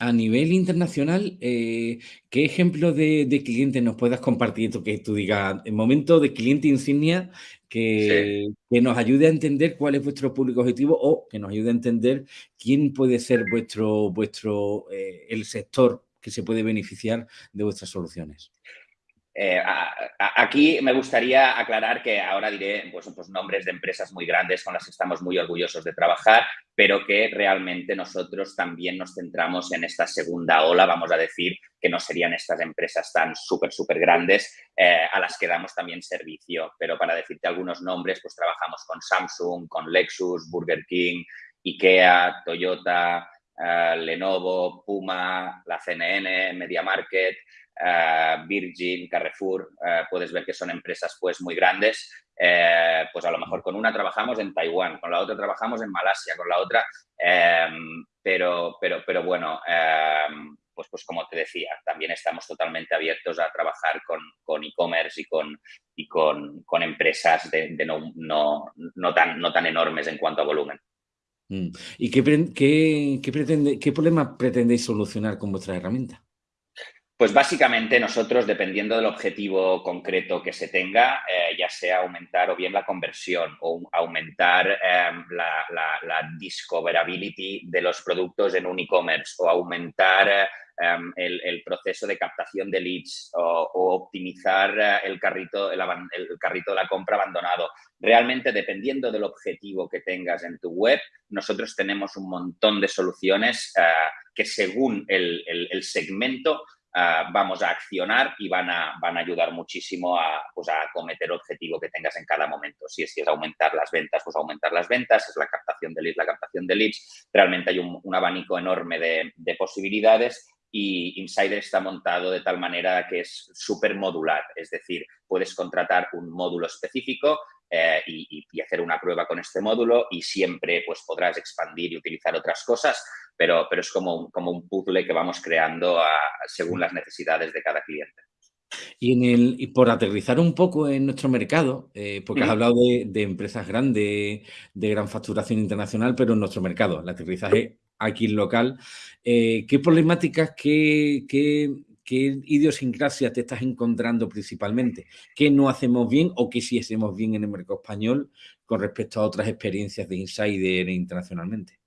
A nivel internacional, eh, ¿qué ejemplo de, cliente nos puedas compartir? Que tú digas, el momento de cliente insignia que, que, nos ayude a entender cuál es vuestro público objetivo o que nos ayude a entender quién puede ser vuestro, vuestro eh, el sector que se puede beneficiar de vuestras soluciones. Eh, aquí me gustaría aclarar que ahora diré pues, pues, nombres de empresas muy grandes con las que estamos muy orgullosos de trabajar, pero que realmente nosotros también nos centramos en esta segunda ola, vamos a decir, que no serían estas empresas tan súper, súper grandes eh, a las que damos también servicio. Pero para decirte algunos nombres, pues trabajamos con Samsung, con Lexus, Burger King, IKEA, Toyota, eh, Lenovo, Puma, la CNN, Media Market, eh, Virgin, Carrefour, eh, puedes ver que son empresas pues muy grandes, eh, pues a lo mejor con una trabajamos en Taiwán, con la otra trabajamos en Malasia, con la otra, em, pero, pero, pero bueno, em, pues, pues como te decía, también estamos totalmente abiertos a trabajar con e-commerce y, con, y con, empresas de, no, no, no, tan, no tan enormes en cuanto a volumen. Mm. ¿Y qué, qué, qué, pretende, qué problema pretendéis solucionar con vuestra herramienta? Pues básicamente nosotros, dependiendo del objetivo concreto que se tenga, eh, ya sea aumentar o bien la conversión o aumentar em, la, discoverability de los productos en un e-commerce o aumentar em, el, proceso de captación de leads o, optimizar eh, el, carrito, el, carrito de la compra abandonado. Realmente, dependiendo del objetivo que tengas en tu web, nosotros tenemos un montón de soluciones eh, que según el segmento Ah, vamos a accionar y van a, van a ayudar muchísimo a, pues a cometer el objetivo que tengas en cada momento. Si es, si es aumentar las ventas, pues aumentar las ventas, es la captación de leads, la captación de leads. Realmente hay un, abanico enorme de, de posibilidades y Insider está montado de tal manera que es súper modular, es decir, puedes contratar un módulo específico eh, y, y, hacer una prueba con este módulo y siempre pues, podrás expandir y utilizar otras cosas, pero, pero es como un, como un puzzle que vamos creando según las necesidades de cada cliente. Y, en el, y por aterrizar un poco en nuestro mercado, eh, porque has hablado de, empresas grandes, de gran facturación internacional, pero en nuestro mercado, el aterrizaje aquí local, eh, ¿qué problemáticas, qué, qué, qué idiosincrasia te estás encontrando principalmente? ¿Qué no hacemos bien o qué sí hacemos bien en el mercado español con respecto a otras experiencias de insider internacionalmente?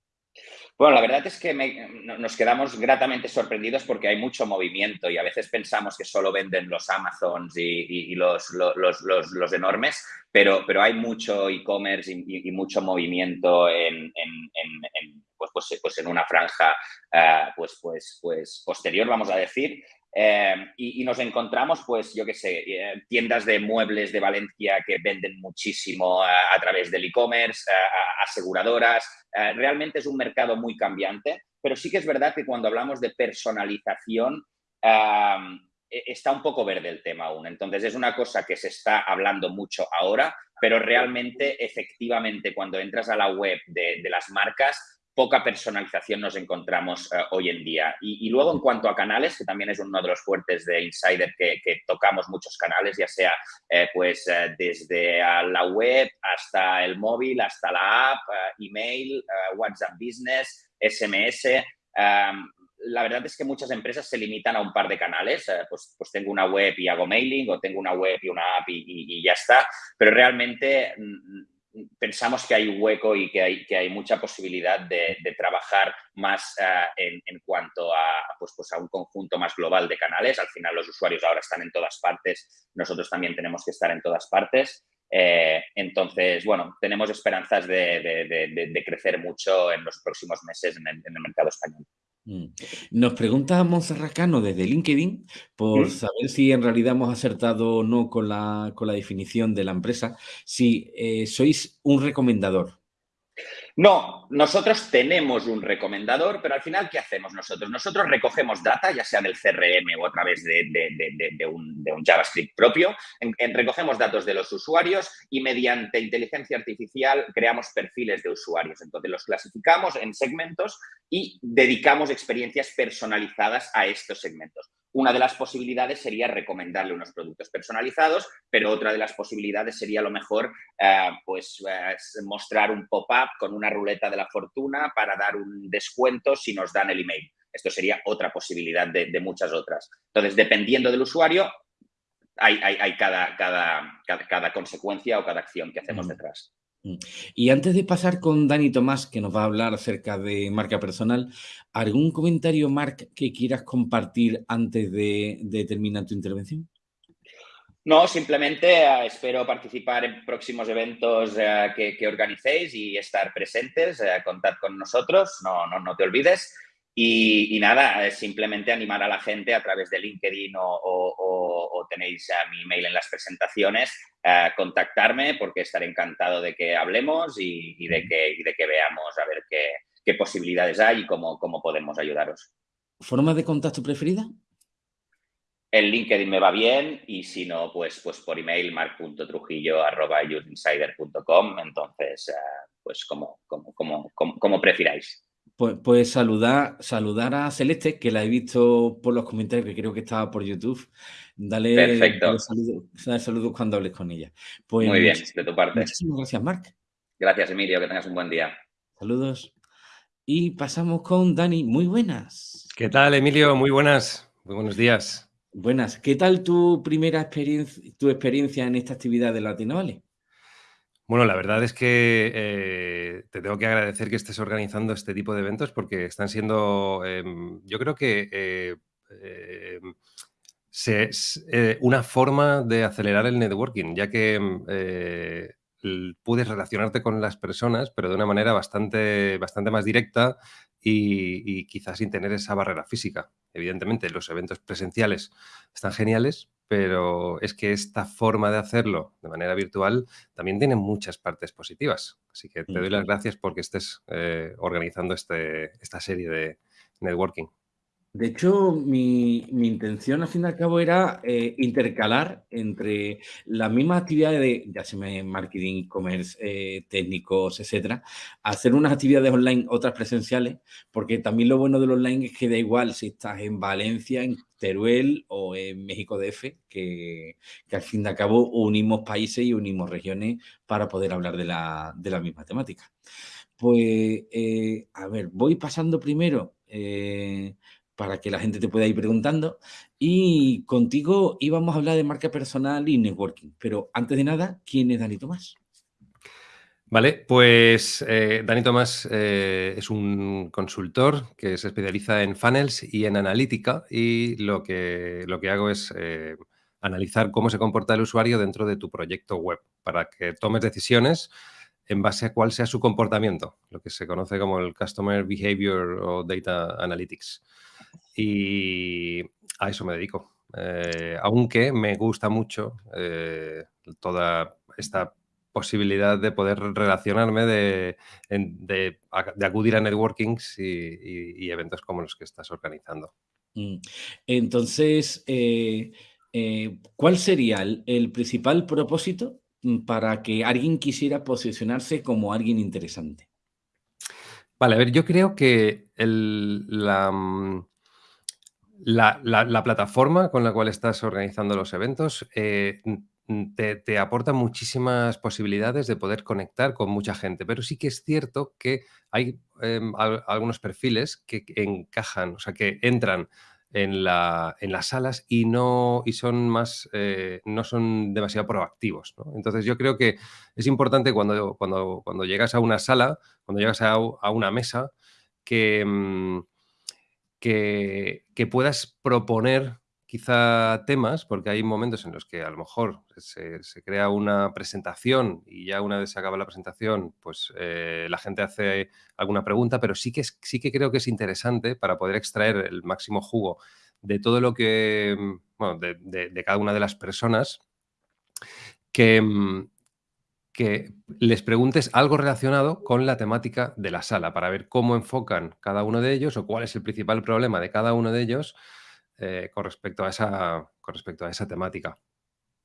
Bueno, la verdad es que nos quedamos gratamente sorprendidos porque hay mucho movimiento y a veces pensamos que solo venden los Amazons y, los, los, enormes, pero, pero hay mucho e-commerce y, mucho movimiento en, pues, pues, pues, en una franja eh, pues, pues, pues posterior, vamos a decir. Eh, y, nos encontramos, pues, yo qué sé, eh, tiendas de muebles de Valencia que venden muchísimo a, través del e-commerce, aseguradoras. realmente es un mercado muy cambiante, pero sí que es verdad que cuando hablamos de personalización, e, está un poco verde el tema aún. Entonces, es una cosa que se está hablando mucho ahora, pero realmente, efectivamente, cuando entras a la web de las marcas, poca personalización nos encontramos eh, hoy en día. Y, luego en cuanto a canales, que también es uno de los fuertes de Insider, que, tocamos muchos canales, ya sea eh, pues eh, desde la web hasta el móvil, hasta la app, email, WhatsApp Business, SMS. Em, la verdad es que muchas empresas se limitan a un par de canales, pues, pues tengo una web y hago mailing o tengo una web y una app y ya está, pero realmente mm, pensamos que hay hueco y que hay, que hay mucha posibilidad de, trabajar más eh, en, cuanto a, pues, pues, a un conjunto más global de canales. Al final los usuarios ahora están en todas partes, nosotros también tenemos que estar en todas partes. Eh, entonces, bueno, tenemos esperanzas de, crecer mucho en los próximos meses en el mercado español. Mm. Nos pregunta Monserracano desde LinkedIn por saber si en realidad hemos acertado o no con la, con la definición de la empresa, si eh, sois un recomendador. No, nosotros tenemos un recomendador, pero al final, ¿qué hacemos nosotros? Nosotros recogemos data, ya sea del CRM o a través de, un, JavaScript propio, recogemos datos de los usuarios y mediante inteligencia artificial creamos perfiles de usuarios. Entonces los clasificamos en segmentos y dedicamos experiencias personalizadas a estos segmentos. Una de las posibilidades sería recomendarle unos productos personalizados, pero otra de las posibilidades sería lo mejor eh, pues, eh, mostrar un pop-up con una ruleta de la fortuna para dar un descuento si nos dan el email. Esto sería otra posibilidad de, muchas otras. Entonces, dependiendo del usuario, hay, cada, cada, cada, consecuencia o cada acción que hacemos detrás. Mm. Y antes de pasar con Dani Tomás, que nos va a hablar acerca de marca personal, ¿algún comentario, Marc, que quieras compartir antes de, terminar tu intervención? No, simplemente eh, espero participar en próximos eventos eh, que, organicéis y estar presentes. Eh, contad con nosotros, no, no, no te olvides. Y, nada, simplemente animar a la gente a través de LinkedIn o, tenéis mi email en las presentaciones, contactarme porque estaré encantado de que hablemos y, de, que, de que veamos a ver qué, posibilidades hay y cómo, cómo podemos ayudaros. ¿Forma de contacto preferida? En LinkedIn me va bien y si no, pues, pues por email mark.trujillo.com. Entonces, eh, pues como, como, como, como, prefiráis. Pues, pues, saludar, saludar a Celeste, que la he visto por los comentarios, que creo que estaba por YouTube. Dale, Perfecto. saludos cuando hables con ella. Pues Muy bien, de tu parte. Muchísimas gracias, Marc. Gracias, Emilio. Que tengas un buen día. Saludos. Y pasamos con Dani. Muy buenas. ¿Qué tal, Emilio? Muy buenas. Muy buenos días. Buenas. ¿Qué tal tu primera experiencia, tu experiencia en esta actividad de Latino Bueno, la verdad es que eh, te tengo que agradecer que estés organizando este tipo de eventos porque están siendo, em, yo creo que eh, em, eh, una forma de acelerar el networking, ya que em, puedes relacionarte con las personas, pero de una manera bastante, bastante más directa y, quizás sin tener esa barrera física. Evidentemente, los eventos presenciales están geniales, pero es que esta forma de hacerlo de manera virtual también tiene muchas partes positivas. Así que te doy las gracias porque estés eh, organizando este, esta serie de networking. De hecho, mi, intención al fin y al cabo era eh, intercalar entre las mismas actividades de, ya se me marketing, e-commerce, eh, técnicos, etcétera, hacer unas actividades online, otras presenciales, porque también lo bueno del online es que da igual si estás en Valencia, en Teruel o en México DF, que, que al fin y al cabo unimos países y unimos regiones para poder hablar de la, de la misma temática. Pues, eh, a ver, voy pasando primero para que la gente te pueda ir preguntando. Y contigo íbamos a hablar de marca personal y networking. Pero antes de nada, ¿quién es Dani Tomás? Vale, pues eh, Dani Tomás eh, es un consultor que se especializa en funnels y en analítica y lo que, lo que hago es eh, analizar cómo se comporta el usuario dentro de tu proyecto web para que tomes decisiones en base a cuál sea su comportamiento, lo que se conoce como el Customer Behavior o Data Analytics y a eso me dedico. Eh, aunque me gusta mucho eh, toda esta posibilidad de poder relacionarme, de, acudir a networkings y, eventos como los que estás organizando. Mm. Entonces, eh, ¿cuál sería el, principal propósito mm, para que alguien quisiera posicionarse como alguien interesante? Vale, a ver, yo creo que la, mm, la, plataforma con la cual estás organizando los eventos eh, te, aporta muchísimas posibilidades de poder conectar con mucha gente, pero sí que es cierto que hay em, algunos perfiles que, encajan, o sea, que entran en, las salas y no, y son más, eh, no son demasiado proactivos. Entonces yo creo que es importante cuando, cuando, cuando llegas a una sala, cuando llegas a, una mesa, que... Mm, que, puedas proponer quizá temas, porque hay momentos en los que a lo mejor se, crea una presentación y ya una vez se acaba la presentación, pues eh, la gente hace alguna pregunta, pero sí que, sí que creo que es interesante para poder extraer el máximo jugo de todo lo que, mm, bueno, de cada una de las personas, que, mm, que les preguntes algo relacionado con la temática de la sala para ver cómo enfocan cada uno de ellos o cuál es el principal problema de cada uno de ellos eh, con, respecto a esa, con respecto a esa temática.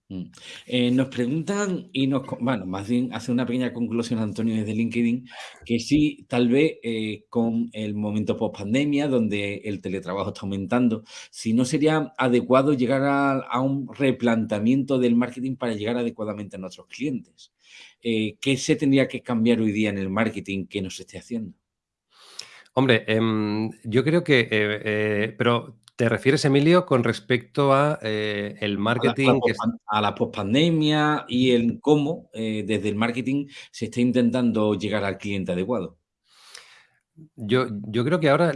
Mm. Eh, nos preguntan y nos, bueno, más bien hace una pequeña conclusión Antonio desde LinkedIn, que sí, tal vez eh, con el momento post pandemia, donde el teletrabajo está aumentando, si no sería adecuado llegar a, un replanteamiento del marketing para llegar adecuadamente a nuestros clientes. Eh, ¿Qué se tendría que cambiar hoy día en el marketing que nos esté haciendo? Hombre, em, yo creo que, pero ¿Te refieres, Emilio, con respecto a eh, el marketing? A la, pospandemia y el cómo eh, desde el marketing se está intentando llegar al cliente adecuado. yo, yo, creo que ahora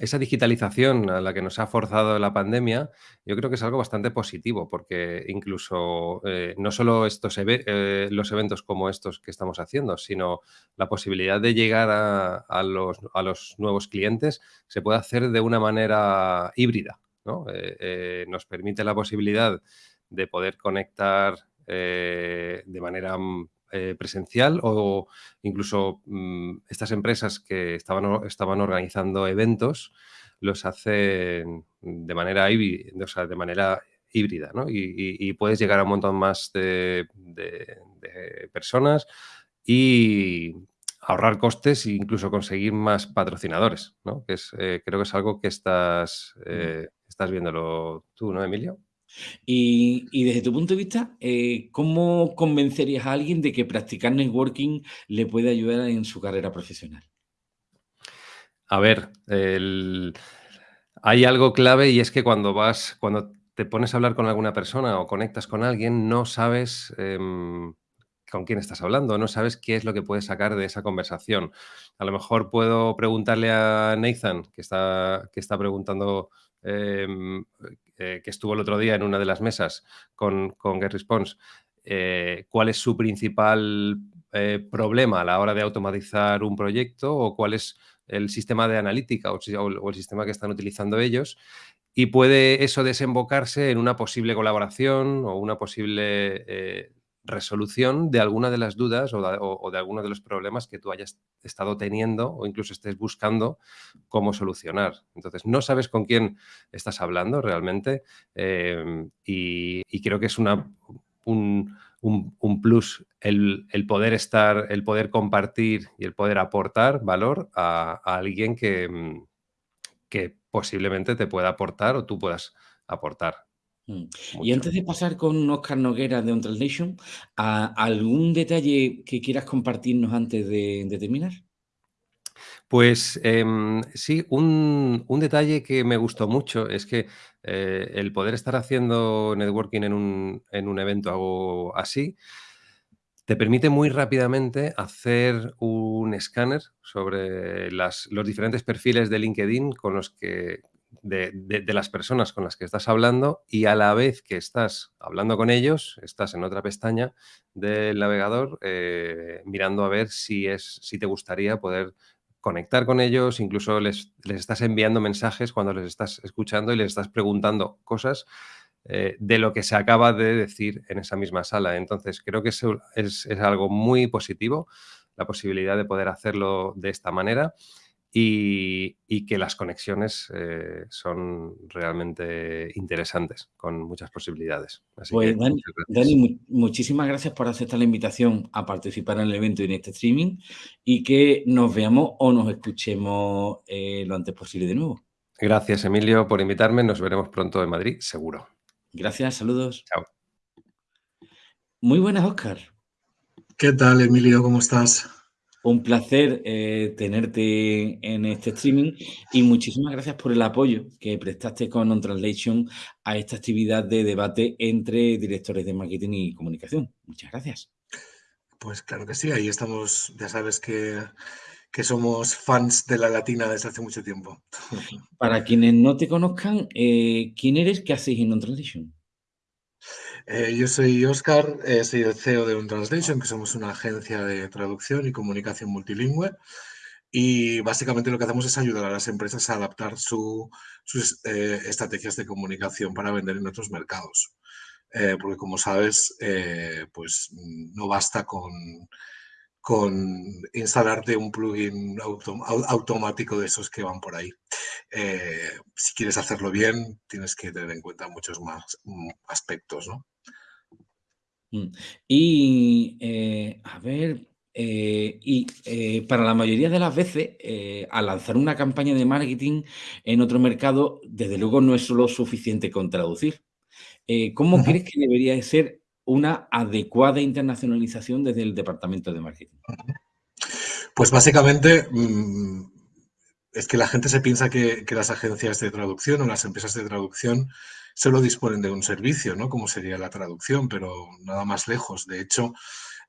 esa digitalización a la que nos ha forzado la pandemia, yo creo que es algo bastante positivo, porque incluso eh, no solo estos eh, los eventos como estos que estamos haciendo, sino la posibilidad de llegar a, los, a los, nuevos clientes se puede hacer de una manera híbrida. ¿no? Eh, nos permite la posibilidad de poder conectar de manera mm, eh, presencial o incluso mm, estas empresas que estaban, estaban organizando eventos los hacen de manera, híbrida, o sea, de manera híbrida ¿no? y, puedes llegar a un montón más de, personas y ahorrar costes e incluso conseguir más patrocinadores, ¿no? que es, eh, creo que es algo que estás, eh, estás viéndolo tú, ¿no, Emilio? Y, desde tu punto de vista, eh, ¿cómo convencerías a alguien de que practicar networking le puede ayudar en su carrera profesional? A ver, hay algo clave y es que cuando vas, cuando te pones a hablar con alguna persona o conectas con alguien, no sabes em, con quién estás hablando, no sabes qué es lo que puedes sacar de esa conversación. A lo mejor puedo preguntarle a Nathan, que está, que está preguntando em, eh, que estuvo el otro día en una de las mesas con, con GetResponse, eh, cuál es su principal eh, problema a la hora de automatizar un proyecto o cuál es el sistema de analítica o, el sistema que están utilizando ellos y puede eso desembocarse en una posible colaboración o una posible resolución de alguna de las dudas o de, alguno de los problemas que tú hayas estado teniendo o incluso estés buscando cómo solucionar. Entonces, no sabes con quién estás hablando realmente em, y, creo que es una, un, plus el, poder estar, el poder compartir y el poder aportar valor a, alguien que, que posiblemente te pueda aportar o tú puedas aportar. Mm. Y antes de pasar con Oscar Noguera de On Translation, ¿algún detalle que quieras compartirnos antes de, terminar? Pues em, sí, un, detalle que me gustó mucho es que eh, el poder estar haciendo networking en un, en un evento algo así te permite muy rápidamente hacer un escáner sobre las, los diferentes perfiles de LinkedIn con los que, de, las personas con las que estás hablando y a la vez que estás hablando con ellos, estás en otra pestaña del navegador eh, mirando a ver si, es, si te gustaría poder conectar con ellos, incluso les, les, estás enviando mensajes cuando les estás escuchando y les estás preguntando cosas eh, de lo que se acaba de decir en esa misma sala. Entonces, creo que es, es algo muy positivo la posibilidad de poder hacerlo de esta manera y, que las conexiones eh, son realmente interesantes, con muchas posibilidades. pues Dani, muchísimas gracias por aceptar la invitación a participar en el evento y en este streaming y que nos veamos o nos escuchemos eh, lo antes posible de nuevo. Gracias, Emilio, por invitarme. Nos veremos pronto en Madrid, seguro. Gracias, saludos. Chao. Muy buenas, Oscar. ¿Qué tal, Emilio? ¿Cómo estás? Un placer eh, tenerte en este streaming y muchísimas gracias por el apoyo que prestaste con On Translation a esta actividad de debate entre directores de marketing y comunicación. Muchas gracias. Pues claro que sí, ahí estamos, ya sabes que, somos fans de la latina desde hace mucho tiempo. Para quienes no te conozcan, eh, ¿quién eres? ¿Qué haces en On Translation? Eh, yo soy Oscar, eh, soy el CEO de Untranslation, que somos una agencia de traducción y comunicación multilingüe. Y básicamente lo que hacemos es ayudar a las empresas a adaptar sus eh, estrategias de comunicación para vender en otros mercados. porque como sabes, pues no basta con, con instalarte un plugin automático de esos que van por ahí. Eh, si quieres hacerlo bien, tienes que tener en cuenta muchos más mm, aspectos, ¿no? Mm. Y, eh, a ver, eh, y para la mayoría de las veces, al lanzar una campaña de marketing en otro mercado, desde luego no es solo suficiente con traducir. ¿Cómo crees que debería ser una adecuada internacionalización desde el departamento de marketing? Pues básicamente mm, es que la gente se piensa que, las agencias de traducción o las empresas de traducción solo disponen de un servicio, ¿no? Como sería la traducción, pero nada más lejos. De hecho,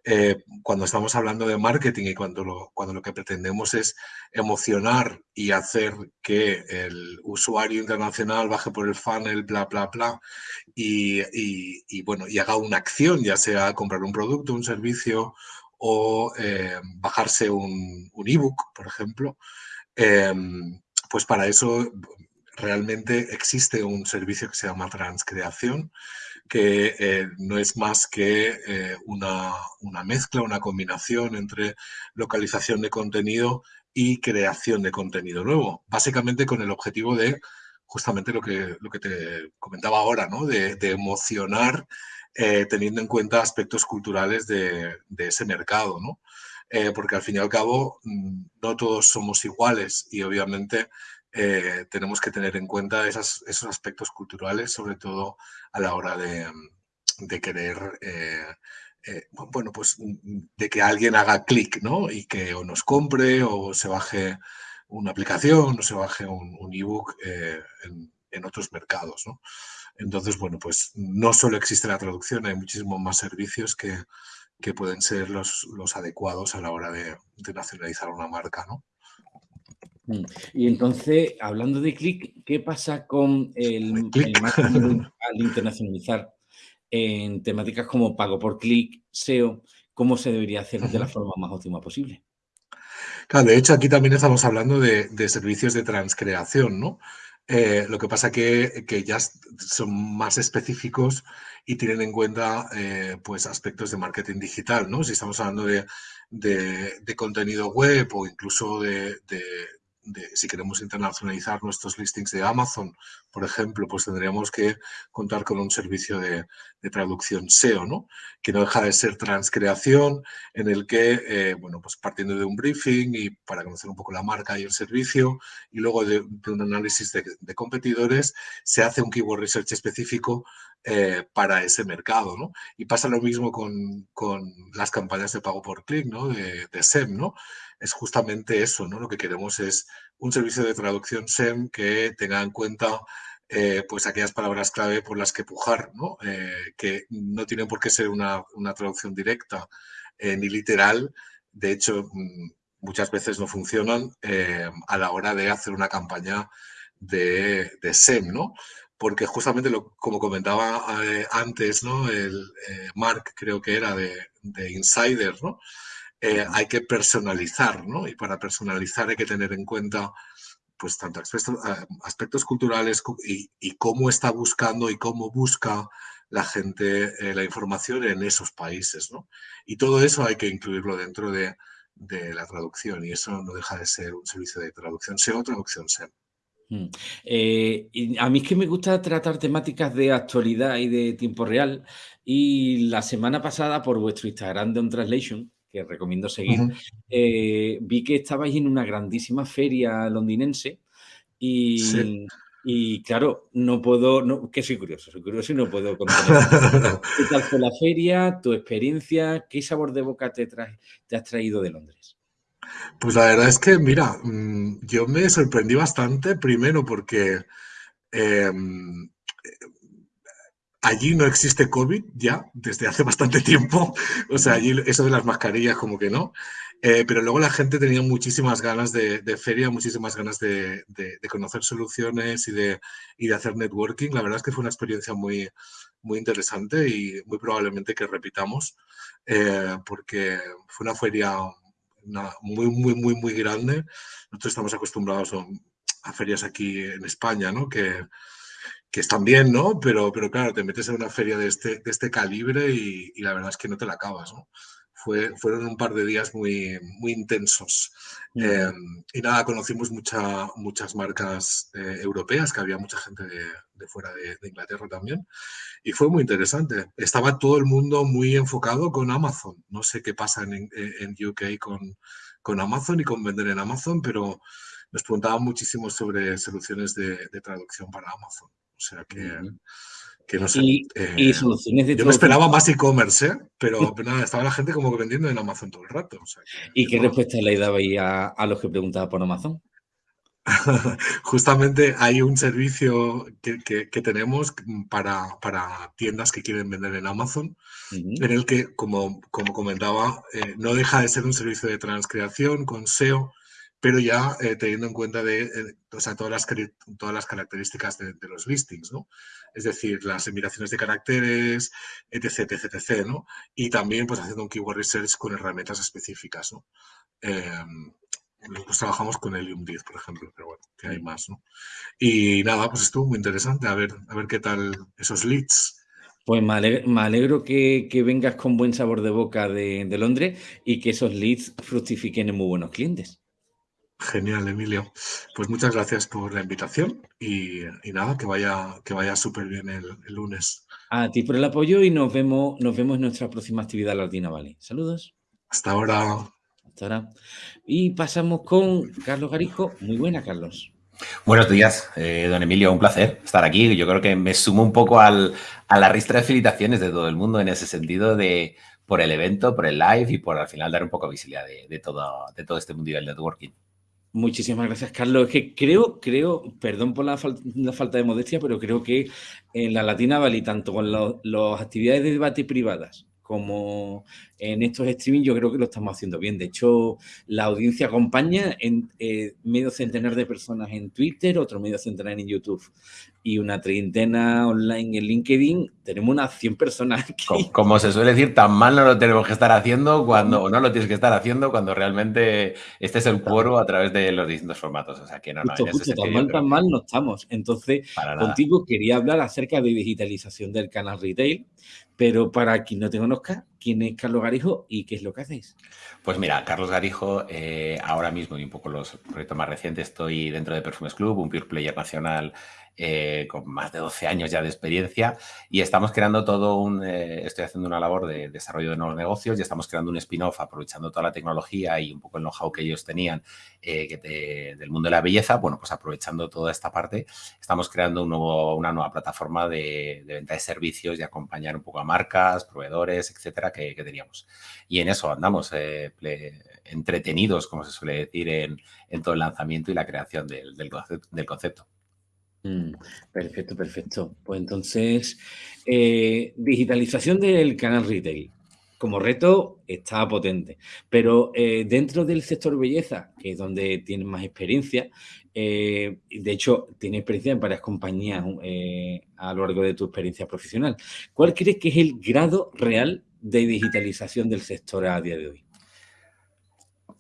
eh, cuando estamos hablando de marketing y cuando lo, cuando lo que pretendemos es emocionar y hacer que el usuario internacional baje por el funnel, bla, bla, bla, y, bueno, y haga una acción, ya sea comprar un producto, un servicio o eh, bajarse un, un ebook, por ejemplo, em, pues para eso realmente existe un servicio que se llama transcreación, que eh, no es más que eh, una, mezcla, una combinación entre localización de contenido y creación de contenido nuevo, básicamente con el objetivo de justamente lo que, lo que te comentaba ahora, ¿no? de, emocionar eh, teniendo en cuenta aspectos culturales de, ese mercado, ¿no? porque al fin y al cabo mm, no todos somos iguales y obviamente eh, tenemos que tener en cuenta esos aspectos culturales, sobre todo a la hora de, mm, querer, eh, eh, bueno, pues mm, de que alguien haga clic, ¿no? Y que o nos compre o se baje una aplicación o se baje un, ebook en, otros mercados, ¿no? Entonces, bueno, pues no solo existe la traducción, hay muchísimos más servicios que, pueden ser los, adecuados a la hora de, de nacionalizar una marca, ¿no? Mm. Y entonces, hablando de clic, ¿qué pasa con el, marketing al internacionalizar en temáticas como pago por clic, SEO? ¿Cómo se debería hacer de la forma más óptima posible? Claro, de hecho, aquí también estamos hablando de, servicios de transcreación, ¿no? Eh, lo que pasa que, que ya son más específicos y tienen en cuenta eh, pues aspectos de marketing digital, ¿no? Si estamos hablando de, contenido web o incluso de, si queremos internacionalizar nuestros listings de Amazon, por ejemplo, pues tendríamos que contar con un servicio de, traducción SEO, ¿no? Que no deja de ser transcreación, en el que, eh, bueno, pues partiendo de un briefing y para conocer un poco la marca y el servicio, y luego de, un análisis de, competidores, se hace un keyword research específico eh, para ese mercado, ¿no? Y pasa lo mismo con, las campañas de pago por clic, ¿no? De SEM, ¿no? Es justamente eso, ¿no? Lo que queremos es un servicio de traducción SEM que tenga en cuenta eh, pues aquellas palabras clave por las que pujar, ¿no? Eh, que no tienen por qué ser una, traducción directa eh, ni literal. De hecho, mm, muchas veces no funcionan a la hora de hacer una campaña de, SEM, ¿no? Porque justamente, lo, como comentaba antes, ¿no? El Mark creo que era de, de Insider, ¿no? Eh, hay que personalizar, ¿no? Y para personalizar hay que tener en cuenta pues tanto aspectos, eh, culturales y, cómo está buscando y cómo busca la gente eh, la información en esos países, ¿no? Y todo eso hay que incluirlo dentro de, la traducción y eso no deja de ser un servicio de traducción SEO o traducción SEM. Mm. a mí es que me gusta tratar temáticas de actualidad y de tiempo real y la semana pasada por vuestro Instagram de On Translation que recomiendo seguir, eh, vi que estabais en una grandísima feria londinense y, y claro, no puedo, no, que soy curioso, soy curioso y no puedo contar. ¿Qué tal fue la feria, tu experiencia? ¿Qué sabor de boca te, te has traído de Londres? Pues la verdad es que, mira, mm, yo me sorprendí bastante, primero porque em, Allí no existe COVID ya, desde hace bastante tiempo. O sea, allí eso de las mascarillas como que no. Eh, pero luego la gente tenía muchísimas ganas de, feria, muchísimas ganas de, conocer soluciones y de, hacer networking. La verdad es que fue una experiencia muy, muy interesante y muy probablemente que repitamos, eh, porque fue una feria muy, muy, muy, muy grande. Nosotros estamos acostumbrados a, a ferias aquí en España, ¿no? Que, que están bien, ¿no? Pero, pero claro, te metes en una feria de este, de este calibre y, la verdad es que no te la acabas, ¿no? Fue, fueron un par de días muy, muy intensos. Em, y nada, conocimos mucha, muchas marcas eh, europeas, que había mucha gente de, fuera de, Inglaterra también. Y fue muy interesante. Estaba todo el mundo muy enfocado con Amazon. No sé qué pasa en, en UK con, con Amazon y con vender en Amazon, pero nos preguntaban muchísimo sobre soluciones de, de traducción para Amazon. O sea que, no sé. Y, eh, soluciones de Yo me esperaba más e-commerce, ¿eh? pero, nada, estaba la gente como vendiendo en Amazon todo el rato. ¿Y qué respuesta le dabais a, a los que preguntaban por Amazon? Justamente hay un servicio que, tenemos para, para, tiendas que quieren vender en Amazon, en el que, como, como comentaba, eh, no deja de ser un servicio de transcreación con SEO, pero ya eh, teniendo en cuenta de, eh, todas, las, todas las características de, los listings, ¿no? Es decir, las enumeraciones de caracteres, etc, etc, ¿no? Y también, pues, haciendo un keyword research con herramientas específicas, ¿no? Nosotros trabajamos con Helium 10, por ejemplo, pero bueno, que hay más, ¿no? Y nada, pues estuvo muy interesante, a ver, a ver qué tal esos leads. Pues me alegro, que, vengas con buen sabor de boca de, Londres y que esos leads fructifiquen en muy buenos clientes. Genial, Emilio. Pues muchas gracias por la invitación y, nada, que vaya, que vaya súper bien el, lunes. A ti por el apoyo y nos vemos, nos vemos en nuestra próxima actividad Latina Valley. Saludos. Hasta ahora. Hasta ahora. Y pasamos con Carlos Garijo. Muy buena, Carlos. Buenos días, eh, don Emilio, un placer estar aquí. Yo creo que me sumo un poco al, a la ristra de felicitaciones de todo el mundo en ese sentido de por el evento, por el live y por al final dar un poco de visibilidad de, todo, de todo este mundial de networking. Muchísimas gracias, Carlos. Es que creo, creo, perdón por la, falta de modestia, pero creo que en la Latina Valley, tanto con las actividades de debate privadas como en estos streaming yo creo que lo estamos haciendo bien. De hecho, la audiencia acompaña en eh, medio centenar de personas en Twitter, otro medio centenar en YouTube y una treintena online en LinkedIn. Tenemos unas 100 personas aquí. Como, se suele decir, tan mal no lo tenemos que estar haciendo cuando, o no lo tienes que estar haciendo cuando realmente este es el cuero a través de los distintos formatos. O sea, que no, no, tan mal, tan mal no estamos. Entonces, contigo quería hablar acerca de digitalización del canal retail, pero para quien no te conozca, ¿quién es Carlos Garijo y qué es lo que hacéis? Pues mira, Carlos Garijo, eh, ahora mismo y un poco los proyectos más recientes, estoy dentro de Perfumes Club, un pure player nacional eh, con más de 12 años ya de experiencia y estamos creando todo un, eh, estoy haciendo una labor de desarrollo de nuevos negocios y estamos creando un spin-off aprovechando toda la tecnología y un poco el know-how que ellos tenían eh, del mundo de la belleza, bueno, pues aprovechando toda esta parte, estamos creando una nueva plataforma de, venta de servicios y acompañar un poco a marcas, proveedores, etcétera, que, teníamos. Y en eso andamos entretenidos, como se suele decir, en, todo el lanzamiento y la creación del concepto. Mm, perfecto, perfecto. Pues entonces, eh, digitalización del canal retail. Como reto está potente, pero eh, dentro del sector belleza, que es donde tienes más experiencia, eh, de hecho, tienes experiencia en varias compañías a lo largo de tu experiencia profesional. ¿Cuál crees que es el grado real de digitalización del sector a día de hoy?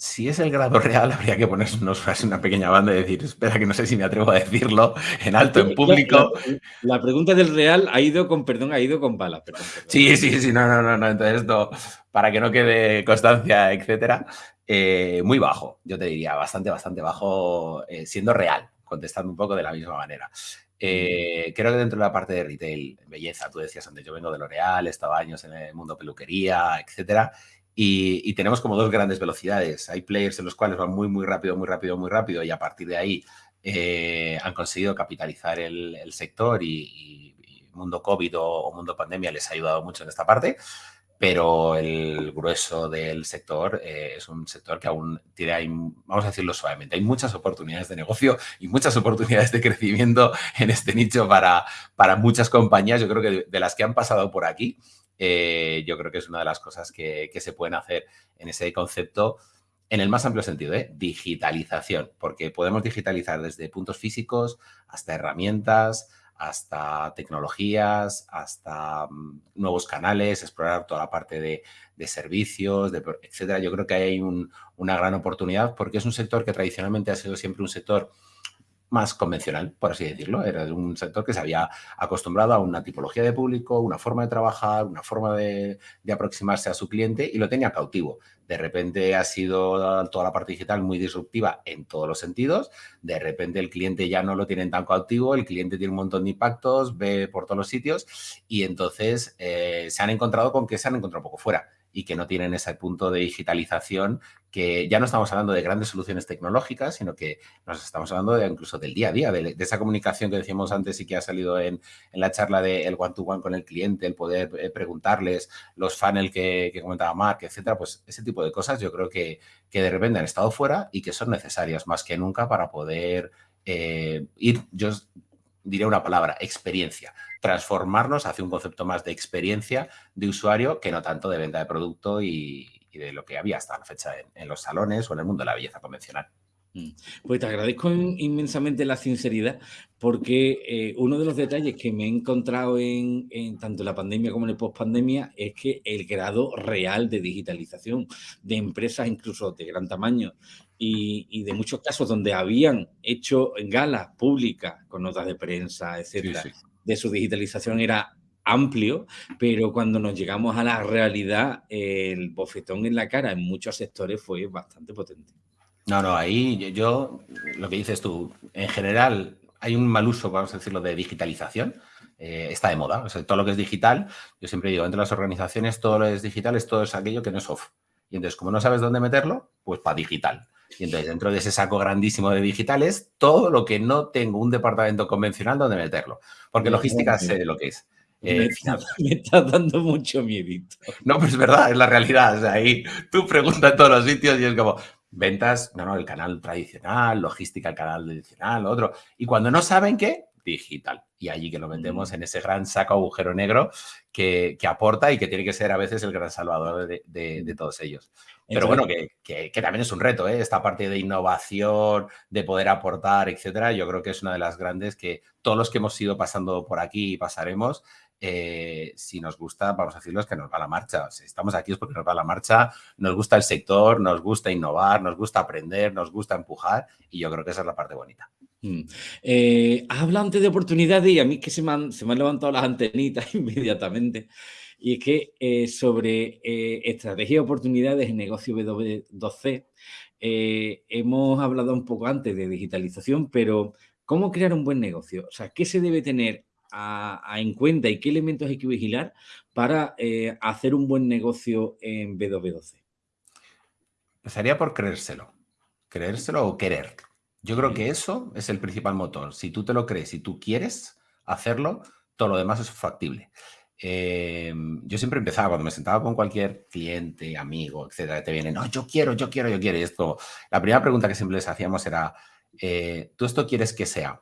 Si es el grado real, habría que ponernos una pequeña banda y decir, espera, que no sé si me atrevo a decirlo en alto, en público. La, pregunta del real ha ido con, perdón, ha ido con bala. Sí, sí, sí, no, no, no, no. Entonces esto, para que no quede constancia, etcétera, eh, muy bajo, yo te diría, bastante, bastante bajo, eh, siendo real, contestando un poco de la misma manera. Eh, creo que dentro de la parte de retail, belleza, tú decías antes, yo vengo de L'Oreal, he estado años en el mundo peluquería, etcétera, y, tenemos como dos grandes velocidades. Hay players en los cuales van muy, muy rápido, muy rápido, muy rápido y a partir de ahí eh, han conseguido capitalizar el, sector y, mundo COVID o, mundo pandemia les ha ayudado mucho en esta parte, pero el grueso del sector eh, es un sector que aún tiene, vamos a decirlo suavemente, hay muchas oportunidades de negocio y muchas oportunidades de crecimiento en este nicho para, para muchas compañías, yo creo que de las que han pasado por aquí, eh, yo creo que es una de las cosas que, se pueden hacer en ese concepto en el más amplio sentido, ¿eh? digitalización, porque podemos digitalizar desde puntos físicos hasta herramientas, hasta tecnologías, hasta mm, nuevos canales, explorar toda la parte de, servicios, de, etcétera. Yo creo que hay una gran oportunidad porque es un sector que tradicionalmente ha sido siempre un sector más convencional, por así decirlo. Era de un sector que se había acostumbrado a una tipología de público, una forma de trabajar, una forma de, aproximarse a su cliente y lo tenía cautivo. De repente ha sido toda la parte digital muy disruptiva en todos los sentidos. De repente el cliente ya no lo tiene tan cautivo, el cliente tiene un montón de impactos, ve por todos los sitios y entonces eh, se han encontrado con que se han encontrado poco fuera y que no tienen ese punto de digitalización que ya no estamos hablando de grandes soluciones tecnológicas, sino que nos estamos hablando de, incluso del día a día, de, esa comunicación que decíamos antes y que ha salido en, la charla del one-to-one con el cliente, el poder eh, preguntarles, los funnels que, comentaba Mark, etcétera, pues ese tipo de cosas yo creo que, que de repente han estado fuera y que son necesarias más que nunca para poder eh, ir, yo diré una palabra, experiencia, transformarnos hacia un concepto más de experiencia de usuario que no tanto de venta de producto y, de lo que había hasta la fecha en, los salones o en el mundo de la belleza convencional. Mm. Pues te agradezco inmensamente la sinceridad porque eh, uno de los detalles que me he encontrado en, tanto en la pandemia como en el post-pandemia es que el grado real de digitalización de empresas incluso de gran tamaño y, de muchos casos donde habían hecho galas públicas con notas de prensa, etcétera, de su digitalización era amplio, pero cuando nos llegamos a la realidad, el bofetón en la cara en muchos sectores fue bastante potente. No, no, ahí yo, lo que dices tú, en general hay un mal uso, vamos a decirlo, de digitalización. Eh, está de moda, o sea, todo lo que es digital, yo siempre digo, entre las organizaciones todo lo que es digital es todo es aquello que no es off. Y entonces, como no sabes dónde meterlo, pues para digital. Y entonces, dentro de ese saco grandísimo de digitales, todo lo que no tengo un departamento convencional donde meterlo. Porque logística sé de lo que es. Eh, me, está, dando mucho miedo. No, pues es verdad, es la realidad. O sea, ahí tú preguntas en todos los sitios y es como, ventas, no, no, el canal tradicional, logística, el canal tradicional, otro. Y cuando no saben qué, digital. Y allí que lo mm. en ese gran saco agujero negro que, aporta y que tiene que ser a veces el gran salvador de, todos ellos. Pero bueno, que, también es un reto, ¿eh? esta parte de innovación, de poder aportar, etcétera. Yo creo que es una de las grandes que todos los que hemos ido pasando por aquí y pasaremos, eh, si nos gusta, vamos a decirlo, es que nos va la marcha. Si estamos aquí es porque nos va la marcha, nos gusta el sector, nos gusta innovar, nos gusta aprender, nos gusta empujar y yo creo que esa es la parte bonita. Mm. Eh, antes de oportunidades y a mí es que se me, han, se me han levantado las antenitas inmediatamente. Y es que eh, sobre estrategia y oportunidades en negocio W2C, hemos hablado un poco antes de digitalización, pero ¿cómo crear un buen negocio? O sea, ¿qué se debe tener en cuenta y qué elementos hay que vigilar para eh, hacer un buen negocio en B2B12? Empezaría por creérselo. Creérselo o querer. Yo creo que eso es el principal motor. Si tú te lo crees, si tú quieres hacerlo, todo lo demás es factible. Em, yo siempre empezaba, cuando me sentaba con cualquier cliente, amigo, etcétera, te viene, no, yo quiero, yo quiero, yo quiero. Y esto, la primera pregunta que siempre les hacíamos era, eh, ¿tú esto quieres que sea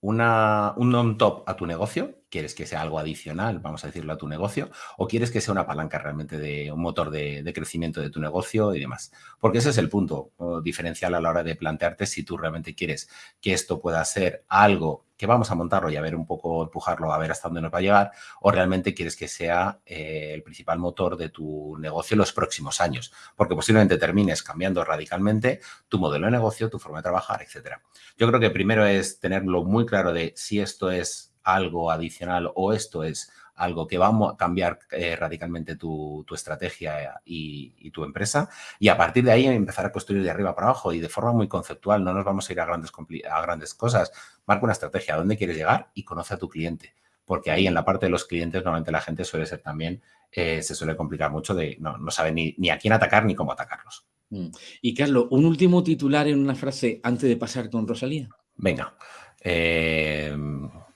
una, un on-top a tu negocio, quieres que sea algo adicional, vamos a decirlo, a tu negocio, o quieres que sea una palanca realmente de un motor de, crecimiento de tu negocio y demás. Porque ese es el punto diferencial a la hora de plantearte si tú realmente quieres que esto pueda ser algo que vamos a montarlo y a ver un poco, empujarlo, a ver hasta dónde nos va a llegar, o realmente quieres que sea eh, el principal motor de tu negocio en los próximos años, porque posiblemente termines cambiando radicalmente tu modelo de negocio, tu forma de trabajar, etcétera. Yo creo que primero es tenerlo muy claro de si esto es algo adicional o esto es algo que va a cambiar eh, radicalmente tu, estrategia y, tu empresa. Y a partir de ahí empezar a construir de arriba para abajo y de forma muy conceptual. No nos vamos a ir a grandes, a grandes cosas. Marca una estrategia, a dónde quieres llegar y conoce a tu cliente. Porque ahí en la parte de los clientes normalmente la gente suele ser también, eh, se suele complicar mucho de no, no sabe ni, ni a quién atacar ni cómo atacarlos. Mm. Y Carlos, un último titular en una frase antes de pasar con Rosalía. Venga. Eh,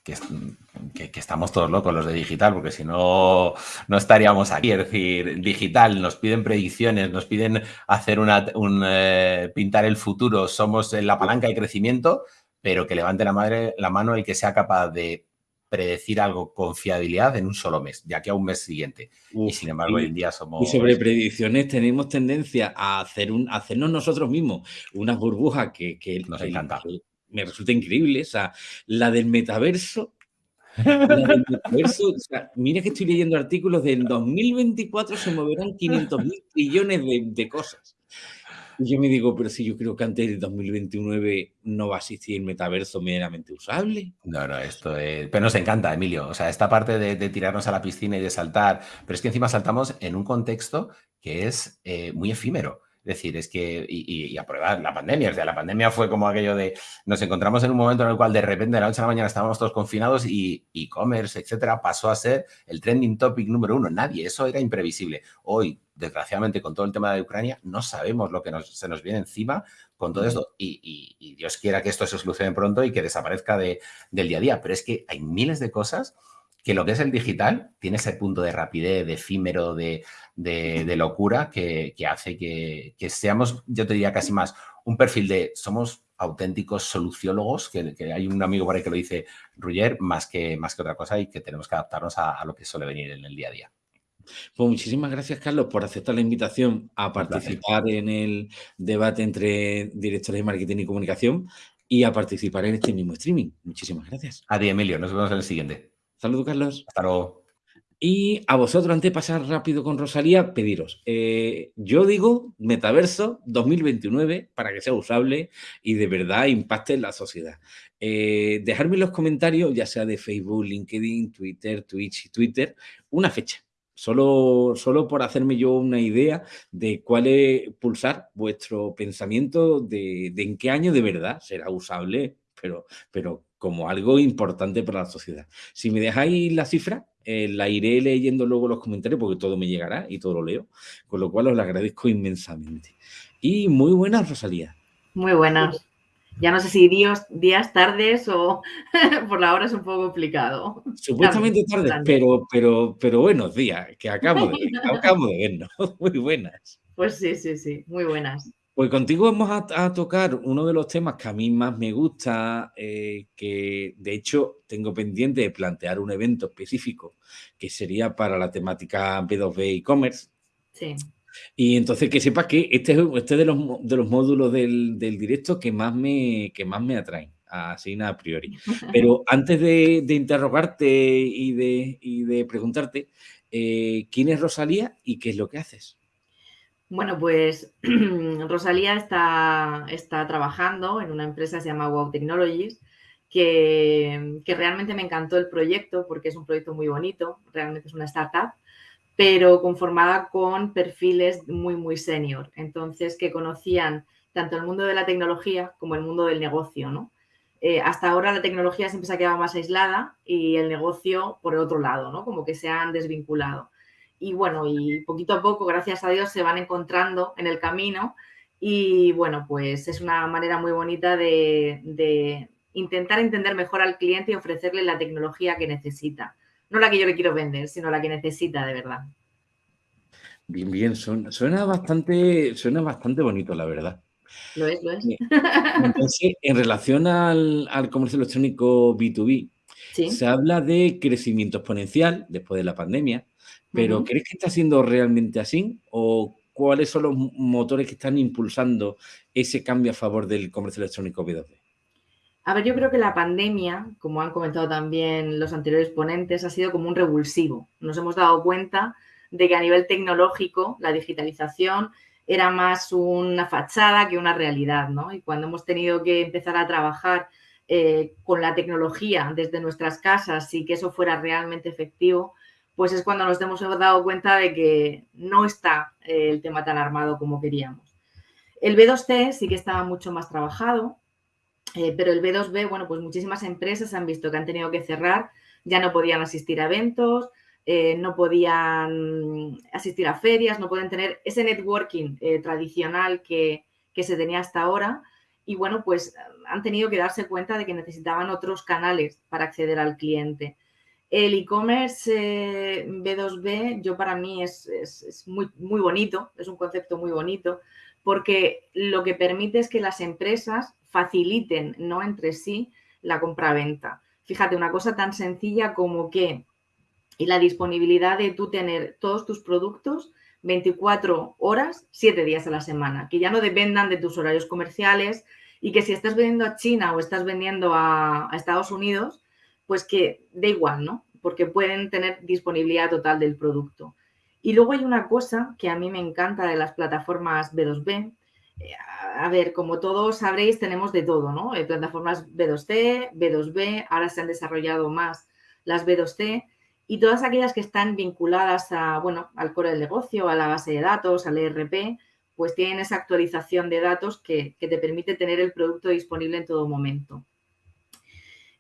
que, estamos todos locos los de digital, porque si no, no estaríamos aquí. Es decir, digital, nos piden predicciones, nos piden hacer una, un, eh, pintar el futuro, somos la palanca de crecimiento, pero que levante la, madre, la mano el que sea capaz de predecir algo con fiabilidad en un solo mes, ya que a un mes siguiente. y sin embargo, hoy en día somos... Y sobre predicciones tenemos tendencia a, hacer un, hacernos nosotros mismos unas burbujas que, que nos encanta me resulta increíble. O sea, la del metaverso. La del metaverso, o sea, mira que estoy leyendo artículos del 2024 se moverán 500 mil trillones de, cosas. Y yo me digo, pero si yo creo que antes del 2029 no va a existir el metaverso meramente usable. No, no, esto es... Pero nos encanta, Emilio. O sea, esta parte de, tirarnos a la piscina y de saltar, pero es que encima saltamos en un contexto que es eh, muy efímero. Decir, es que, y, y, la pandemia, o sea, la pandemia fue como aquello de, nos encontramos en un momento en el cual de repente de la noche a la mañana estábamos todos confinados y e-commerce, etcétera, pasó a ser el trending topic número uno. Nadie, eso era imprevisible. Hoy, desgraciadamente, con todo el tema de Ucrania, no sabemos lo que se nos viene encima con todo esto. Y, Dios quiera que esto se solucione pronto y que desaparezca de, del día a día. Pero es que hay miles de cosas que lo que es el digital tiene ese punto de rapidez, de efímero, de, locura que, hace que, seamos, yo te diría casi más, un perfil de somos auténticos soluciólogos, que, hay un amigo por ahí que lo dice, Ruyer, más que, más que otra cosa y que tenemos que adaptarnos a, lo que suele venir en el día a día. Pues muchísimas gracias, Carlos, por aceptar la invitación a participar en el debate entre directores de marketing y comunicación y a participar en este mismo streaming. Muchísimas gracias. A ti, Emilio. Nos vemos en el siguiente. Saludos, Carlos. Hasta luego. Y a vosotros, antes de pasar rápido con Rosalía, pediros. Eh, yo digo metaverso 2029 para que sea usable y de verdad impacte en la sociedad. Eh, dejarme en los comentarios, ya sea de Facebook, LinkedIn, Twitter, Twitch y Twitter, una fecha. Solo, solo por hacerme yo una idea de cuál es pulsar vuestro pensamiento de, de en qué año de verdad será usable, pero, pero como algo importante para la sociedad. Si me dejáis la cifra, eh, la iré leyendo luego los comentarios porque todo me llegará y todo lo leo, con lo cual os lo agradezco inmensamente. Y muy buenas, Rosalía. Muy buenas. Ya no sé si días, días tardes o por la hora es un poco complicado. Supuestamente tardes, pero, pero, pero buenos días, que acabo de, acabo de vernos. Muy buenas. Pues sí, sí, sí, muy buenas. Pues contigo vamos a, tocar uno de los temas que a mí más me gusta, eh, que de hecho tengo pendiente de plantear un evento específico que sería para la temática B2B e-commerce. Sí. Y entonces que sepas que este es este de, los, de los módulos del, directo que más me, que más me atraen, así a priori. Pero antes de, interrogarte y de, de preguntarte, eh, ¿quién es Rosalía y qué es lo que haces? Bueno, pues Rosalía está, está, trabajando en una empresa que se llama Wow Technologies, que, realmente me encantó el proyecto porque es un proyecto muy bonito, realmente es una startup, pero conformada con perfiles muy, muy senior. Entonces, que conocían tanto el mundo de la tecnología como el mundo del negocio, ¿no? Eh, hasta ahora la tecnología siempre se ha quedado más aislada y el negocio por el otro lado, ¿no? Como que se han desvinculado y bueno, y poquito a poco, gracias a Dios, se van encontrando en el camino y bueno, pues es una manera muy bonita de, intentar entender mejor al cliente y ofrecerle la tecnología que necesita. No la que yo le quiero vender, sino la que necesita de verdad. Bien, bien, suena, bastante, suena bastante bonito, la verdad. Lo es, lo es. Entonces, en relación al, comercio electrónico B2B, se habla de crecimiento exponencial después de la pandemia, pero ¿crees que está siendo realmente así? ¿O cuáles son los motores que están impulsando ese cambio a favor del comercio electrónico B2B? A ver, yo creo que la pandemia, como han comentado también los anteriores ponentes, ha sido como un revulsivo. Nos hemos dado cuenta de que a nivel tecnológico la digitalización era más una fachada que una realidad, ¿no? Y cuando hemos tenido que empezar a trabajar eh, con la tecnología desde nuestras casas y que eso fuera realmente efectivo, pues es cuando nos hemos dado cuenta de que no está eh, el tema tan armado como queríamos. El B2C sí que estaba mucho más trabajado, eh, pero el B2B, bueno, pues muchísimas empresas han visto que han tenido que cerrar, ya no podían asistir a eventos, eh, no podían asistir a ferias, no pueden tener ese networking tradicional que, que se tenía hasta ahora. Y bueno, pues han tenido que darse cuenta de que necesitaban otros canales para acceder al cliente. El e-commerce B2B, eh, yo para mí es, muy, muy bonito, es un concepto muy bonito, porque lo que permite es que las empresas faciliten, no entre sí, la compra-venta. Fíjate, una cosa tan sencilla como que y la disponibilidad de tú tener todos tus productos 24 horas, 7 días a la semana, que ya no dependan de tus horarios comerciales y que si estás vendiendo a China o estás vendiendo a Estados Unidos, pues que da igual, ¿no? Porque pueden tener disponibilidad total del producto. Y luego hay una cosa que a mí me encanta de las plataformas B2B. Eh, a ver, como todos sabréis, tenemos de todo, ¿no? Hay plataformas B2C, B2B, ahora se han desarrollado más las B2C y todas aquellas que están vinculadas a, bueno, al core del negocio, a la base de datos, al ERP, pues tienen esa actualización de datos que, te permite tener el producto disponible en todo momento.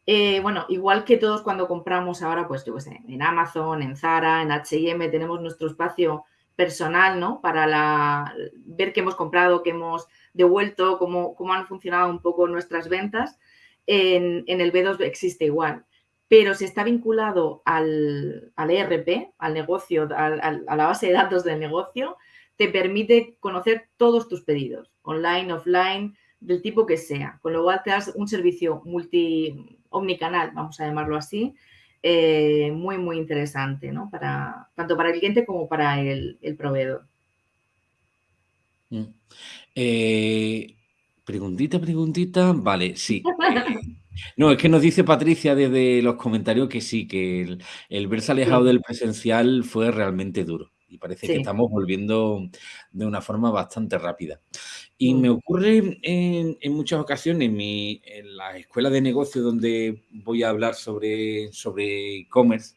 Eh, bueno, igual que todos cuando compramos ahora, pues yo sé, en Amazon, en Zara, en H&M, tenemos nuestro espacio personal, ¿no? Para ver qué hemos comprado, qué hemos devuelto, cómo, cómo han funcionado un poco nuestras ventas. En, el B2 existe igual, pero si está vinculado al, ERP, al negocio, a la base de datos del negocio, te permite conocer todos tus pedidos, online, offline, del tipo que sea. Con lo cual te das un servicio multi omnicanal, vamos a llamarlo así, eh, muy, muy interesante, ¿no? Para, tanto para el cliente como para el, proveedor. Mm. Eh, preguntita, preguntita. Vale, sí. no, es que nos dice Patricia desde los comentarios que sí, que el, el verse alejado del presencial fue realmente duro y parece que estamos volviendo de una forma bastante rápida. Y me ocurre en, muchas ocasiones en, la escuela de negocio donde voy a hablar sobre e-commerce,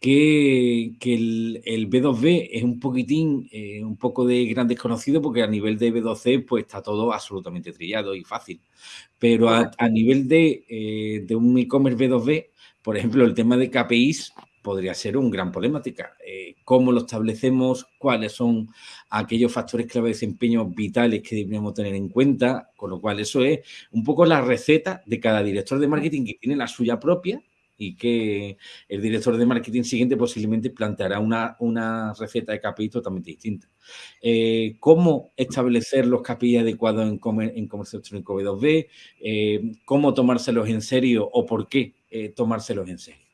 que, el, B2B es un poquitín, eh, un poco de gran desconocido porque a nivel de B2C pues está todo absolutamente trillado y fácil. Pero a, nivel de, eh, de un e-commerce B2B, por ejemplo, el tema de KPIs podría ser un gran problemática. Eh, ¿Cómo lo establecemos? ¿Cuáles son aquellos factores clave de desempeño vitales que debemos tener en cuenta? Con lo cual, eso es un poco la receta de cada director de marketing que tiene la suya propia y que el director de marketing siguiente posiblemente planteará una, una receta de KPI totalmente distinta. Eh, ¿Cómo establecer los KPI adecuados en, en comercio electrónico B2B? Eh, ¿Cómo tomárselos en serio o por qué tomárselos en serio?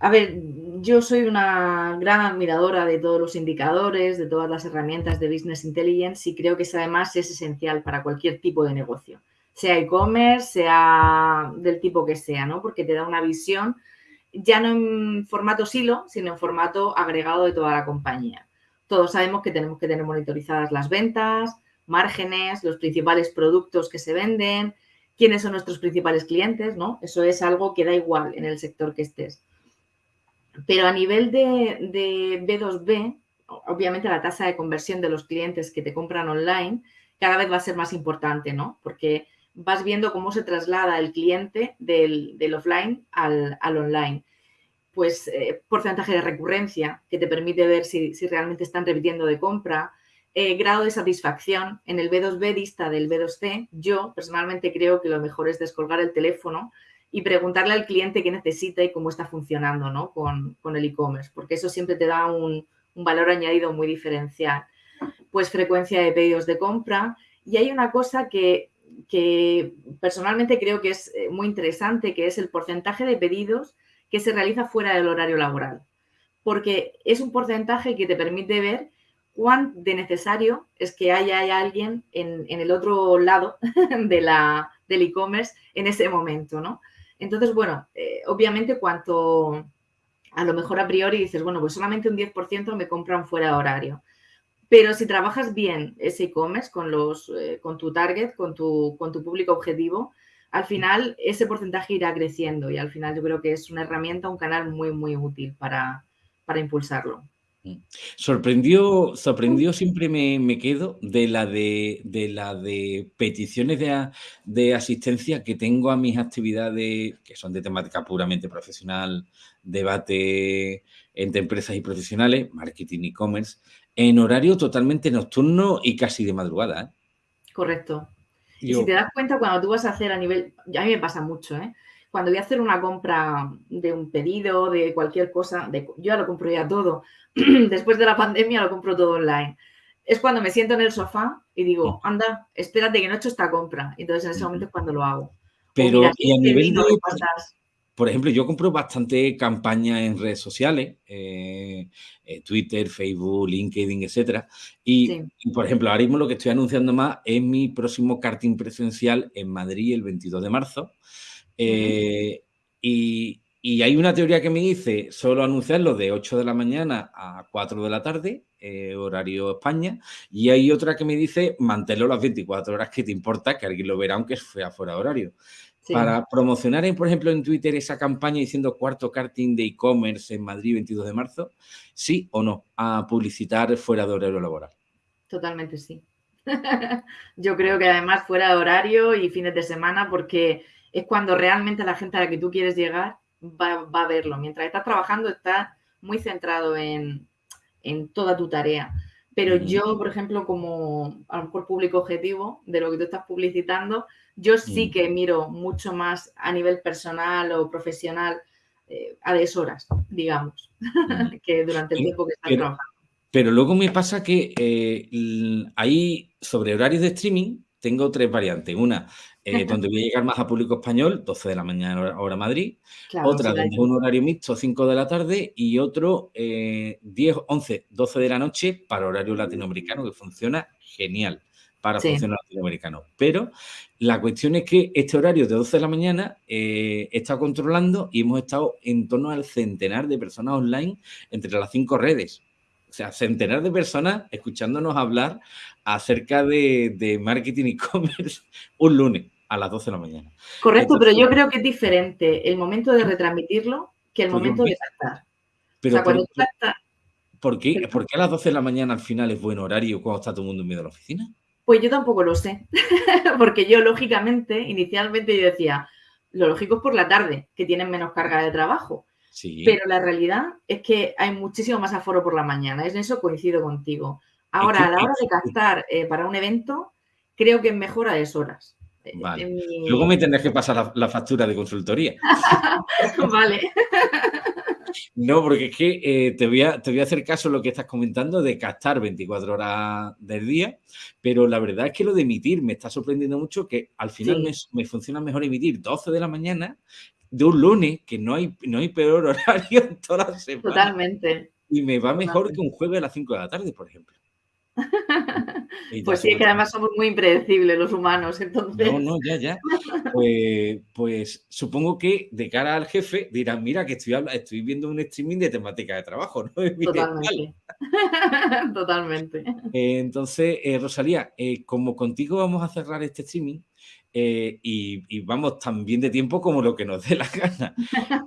A ver, yo soy una gran admiradora de todos los indicadores, de todas las herramientas de Business Intelligence y creo que eso además es esencial para cualquier tipo de negocio, sea e-commerce, sea del tipo que sea, ¿no? Porque te da una visión ya no en formato silo, sino en formato agregado de toda la compañía. Todos sabemos que tenemos que tener monitorizadas las ventas, márgenes, los principales productos que se venden, quiénes son nuestros principales clientes, ¿no? Eso es algo que da igual en el sector que estés. Pero a nivel de, B2B, obviamente la tasa de conversión de los clientes que te compran online cada vez va a ser más importante, ¿no? Porque vas viendo cómo se traslada el cliente del, offline al, online. Pues eh, porcentaje de recurrencia que te permite ver si, realmente están repitiendo de compra, eh, grado de satisfacción en el B2B dista del B2C. Yo personalmente creo que lo mejor es descolgar el teléfono y preguntarle al cliente qué necesita y cómo está funcionando ¿no? con, el e-commerce, porque eso siempre te da un, valor añadido muy diferencial. Pues frecuencia de pedidos de compra. Y hay una cosa que, personalmente creo que es eh, muy interesante, que es el porcentaje de pedidos que se realiza fuera del horario laboral. Porque es un porcentaje que te permite ver cuán de necesario es que haya, alguien en, en, el otro lado de la, del e-commerce en ese momento, ¿no? Entonces, bueno, eh, obviamente cuanto a lo mejor a priori dices, bueno, pues solamente un 10% me compran fuera de horario. Pero si trabajas bien ese e-commerce con, los, eh, con tu target, con tu, con tu público objetivo, al final ese porcentaje irá creciendo y al final yo creo que es una herramienta, un canal muy, muy útil para, para impulsarlo. Mm. Sorprendió, sorprendió siempre me, quedo de la de, la de peticiones de, asistencia que tengo a mis actividades que son de temática puramente profesional, debate entre empresas y profesionales, marketing e-commerce, en horario totalmente nocturno y casi de madrugada. ¿eh? Correcto. y si te das cuenta, cuando tú vas a hacer a nivel, a mí me pasa mucho, ¿eh? Cuando voy a hacer una compra de un pedido, de cualquier cosa, de, yo ya lo compro ya todo. Después de la pandemia lo compro todo online. Es cuando me siento en el sofá y digo, anda, espérate que no he hecho esta compra. Entonces en ese momento es cuando lo hago. Pero y a nivel de... Por ejemplo, yo compro bastante campaña en redes sociales, eh, eh, Twitter, Facebook, LinkedIn, etcétera. Y, y, por ejemplo, ahora mismo lo que estoy anunciando más es mi próximo karting presencial en Madrid el 22 de marzo. Eh, y, hay una teoría que me dice solo anunciarlo de 8 de la mañana a 4 de la tarde, eh, horario España, y hay otra que me dice manténlo las 24 horas que te importa, que alguien lo verá aunque sea fuera de horario. Para promocionar, por ejemplo, en Twitter esa campaña diciendo cuarto karting de e-commerce en Madrid 22 de marzo, sí o no, a publicitar fuera de horario laboral. totalmente sí. Yo creo que además fuera de horario y fines de semana, porque es cuando realmente la gente a la que tú quieres llegar va, a verlo. Mientras estás trabajando, estás muy centrado en, toda tu tarea. Pero yo, por ejemplo, como a lo mejor público objetivo de lo que tú estás publicitando, yo sí que miro mucho más a nivel personal o profesional eh, a deshoras, digamos, que durante el tiempo que estás trabajando. Pero luego me pasa que eh, ahí, sobre horarios de streaming, tengo tres variantes. Una, eh, donde voy a llegar más a público español, 12 de la mañana hora Madrid. otra, donde es un horario mixto, 5 de la tarde. Y otro, 10, 11, 12 de la noche para horario latinoamericano, que funciona genial para funcionar latinoamericano. Pero la cuestión es que este horario de 12 de la mañana eh, está controlando y hemos estado en torno al centenar de personas online entre las cinco redes. O sea, centenar de personas escuchándonos hablar acerca de, marketing e-commerce un lunes a las 12 de la mañana. Correcto, pero yo creo que es diferente el momento de retransmitirlo que el pues momento de captar. Pero o sea, cuando ¿por, qué, ¿Por qué a las 12 de la mañana al final es buen horario cuando está todo el mundo en medio de la oficina? Pues yo tampoco lo sé, porque yo lógicamente, inicialmente yo decía, lo lógico es por la tarde, que tienen menos carga de trabajo. Pero la realidad es que hay muchísimo más aforo por la mañana. En eso coincido contigo. Ahora, a la hora de captar eh, para un evento, creo que es mejor a deshoras. Eh, vale. Luego me tendrás que pasar la, factura de consultoría. vale. No, porque es que eh, te, voy a, te voy a hacer caso a lo que estás comentando de captar 24 horas del día, pero la verdad es que lo de emitir me está sorprendiendo mucho que al final me, me, funciona mejor emitir 12 de la mañana de un lunes, que no hay, no hay peor horario en todas las semanas. Totalmente. Y me va mejor que un jueves a las 5 de la tarde, por ejemplo. pues sí, que además somos muy impredecibles los humanos, entonces. No, no, ya, ya. Pues, pues, supongo que de cara al jefe dirán, mira que estoy, estoy viendo un streaming de temática de trabajo, ¿no? Totalmente. Totalmente. entonces, eh, Rosalía, eh, como contigo vamos a cerrar este streaming, eh, y, vamos tan bien de tiempo como lo que nos dé la gana.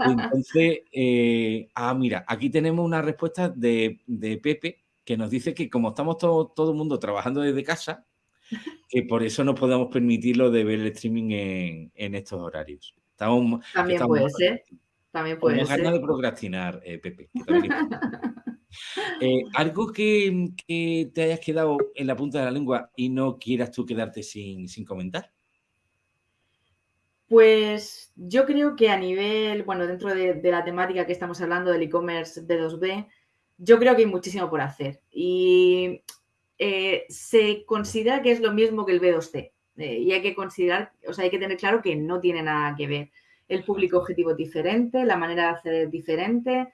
Entonces, eh, ah, mira, aquí tenemos una respuesta de, Pepe que nos dice que como estamos todo, todo el mundo trabajando desde casa, que por eso no podemos permitirlo de ver el streaming en, estos horarios. Estamos, También puede ser. También puede ser. ganas de procrastinar, eh, Pepe. algo que, que, te hayas quedado en la punta de la lengua y no quieras tú quedarte sin, sin comentar. Pues yo creo que a nivel, bueno, dentro de, la temática que estamos hablando del e-commerce B2B, yo creo que hay muchísimo por hacer. Y eh, se considera que es lo mismo que el B2C. Eh, y hay que considerar, o sea, hay que tener claro que no tiene nada que ver. El público objetivo es diferente, la manera de hacer es diferente.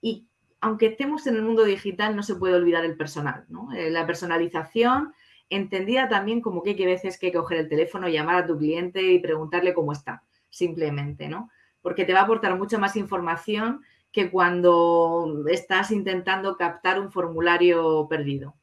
Y aunque estemos en el mundo digital, no se puede olvidar el personal, ¿no? Eh, la personalización entendida también como que hay veces que coger el teléfono, llamar a tu cliente y preguntarle cómo está, simplemente, ¿no? Porque te va a aportar mucha más información que cuando estás intentando captar un formulario perdido.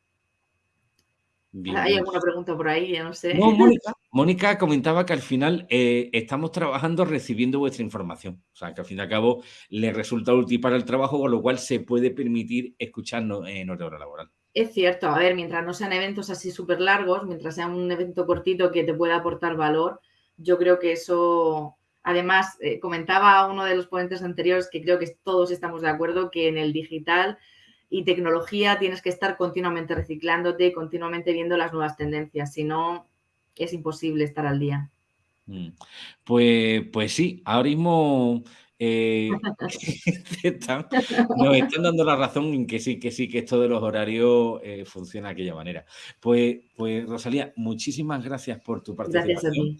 ¿Hay alguna pregunta por ahí? Ya no sé. Mónica, comentaba que al final eh, estamos trabajando recibiendo vuestra información. O sea, que al fin y al cabo le resulta útil para el trabajo, con lo cual se puede permitir escucharnos en hora laboral. Es cierto, a ver, mientras no sean eventos así súper largos, mientras sea un evento cortito que te pueda aportar valor, yo creo que eso, además, eh, comentaba uno de los ponentes anteriores que creo que todos estamos de acuerdo que en el digital y tecnología tienes que estar continuamente reciclándote, continuamente viendo las nuevas tendencias, si no, es imposible estar al día. Mm. Pues, pues sí, ahora mismo eh, nos están dando la razón en que sí, que sí, que esto de los horarios eh, funciona de aquella manera. Pues, pues, Rosalía, muchísimas gracias por tu participación.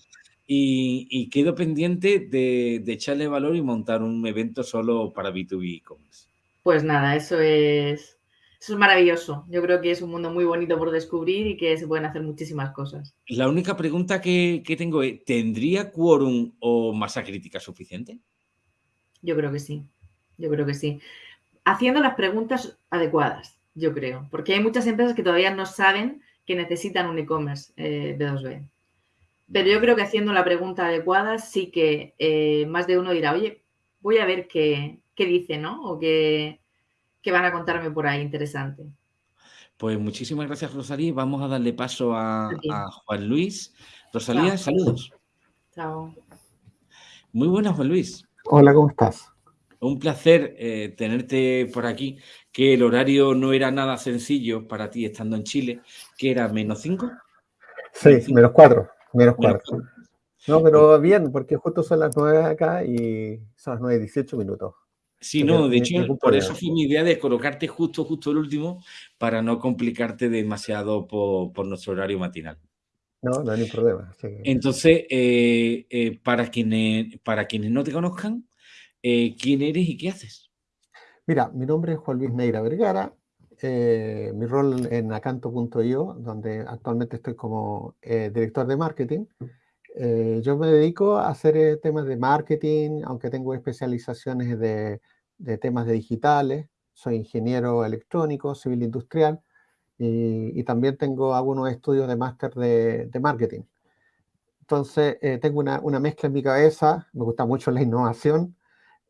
Y, quedo pendiente de, echarle valor y montar un evento solo para B2B e-commerce. Pues nada, eso es, eso es maravilloso. Yo creo que es un mundo muy bonito por descubrir y que se pueden hacer muchísimas cosas. La única pregunta que, que tengo es, ¿tendría quórum o masa crítica suficiente? Yo creo que sí, yo creo que sí. Haciendo las preguntas adecuadas, yo creo, porque hay muchas empresas que todavía no saben que necesitan un e-commerce eh, B2B. Pero yo creo que haciendo la pregunta adecuada sí que eh, más de uno dirá, oye, voy a ver qué, qué dice, ¿no? O qué, qué van a contarme por ahí interesante. Pues muchísimas gracias, Rosalía. Vamos a darle paso a, a Juan Luis. Rosalía, saludos. Chao. Muy buenas, Juan Luis. Hola, ¿cómo estás? Un placer eh, tenerte por aquí, que el horario no era nada sencillo para ti estando en Chile, que era menos 5. Sí, menos 4, menos 4. No, pero bien, porque justo son las 9 acá y son las 9 y 18 minutos. Sí, no, de hecho, por eso fue mi idea de colocarte justo, justo el último, para no complicarte demasiado por, nuestro horario matinal. No, no hay problema. Entonces, eh, eh, para, quienes, para quienes no te conozcan, eh, ¿quién eres y qué haces? Mira, mi nombre es Juan Luis Neira Vergara. Mi rol en acanto.io, donde actualmente estoy como director de marketing. yo me dedico a hacer temas de marketing, aunque tengo especializaciones de de temas de digitales, soy ingeniero electrónico, civil industrial y, también tengo algunos estudios de máster de, marketing. Entonces, eh, tengo una, una, mezcla en mi cabeza, me gusta mucho la innovación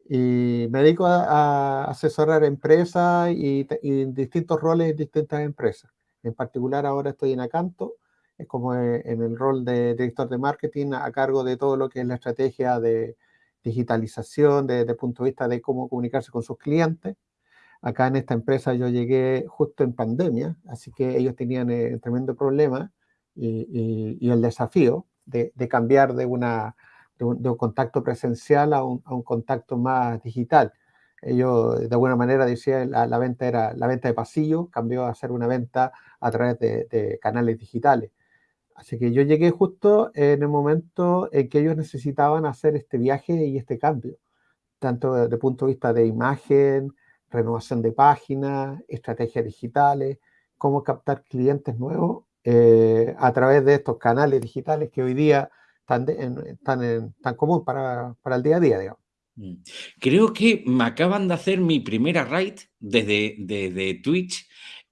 y me dedico a, asesorar empresas y, distintos roles en distintas empresas. En particular, ahora estoy en Acanto, como en el rol de director de marketing a cargo de todo lo que es la estrategia de, digitalización desde el punto de vista de cómo comunicarse con sus clientes. Acá en esta empresa yo llegué justo en pandemia, así que ellos tenían el eh, tremendo problema y, el desafío de, cambiar de, una, de un, contacto presencial a un, contacto más digital. Ellos de alguna manera decían la, la venta era la venta de pasillo, cambió a ser una venta a través de canales digitales. Así que yo llegué justo en el momento en que ellos necesitaban hacer este viaje y este cambio, tanto desde el punto de vista de imagen, renovación de páginas, estrategias digitales, cómo captar clientes nuevos eh, a través de estos canales digitales que hoy día están, tan, tan común para, para, el día a día, digamos. Mm. Creo que me acaban de hacer mi primera raid desde, desde Twitch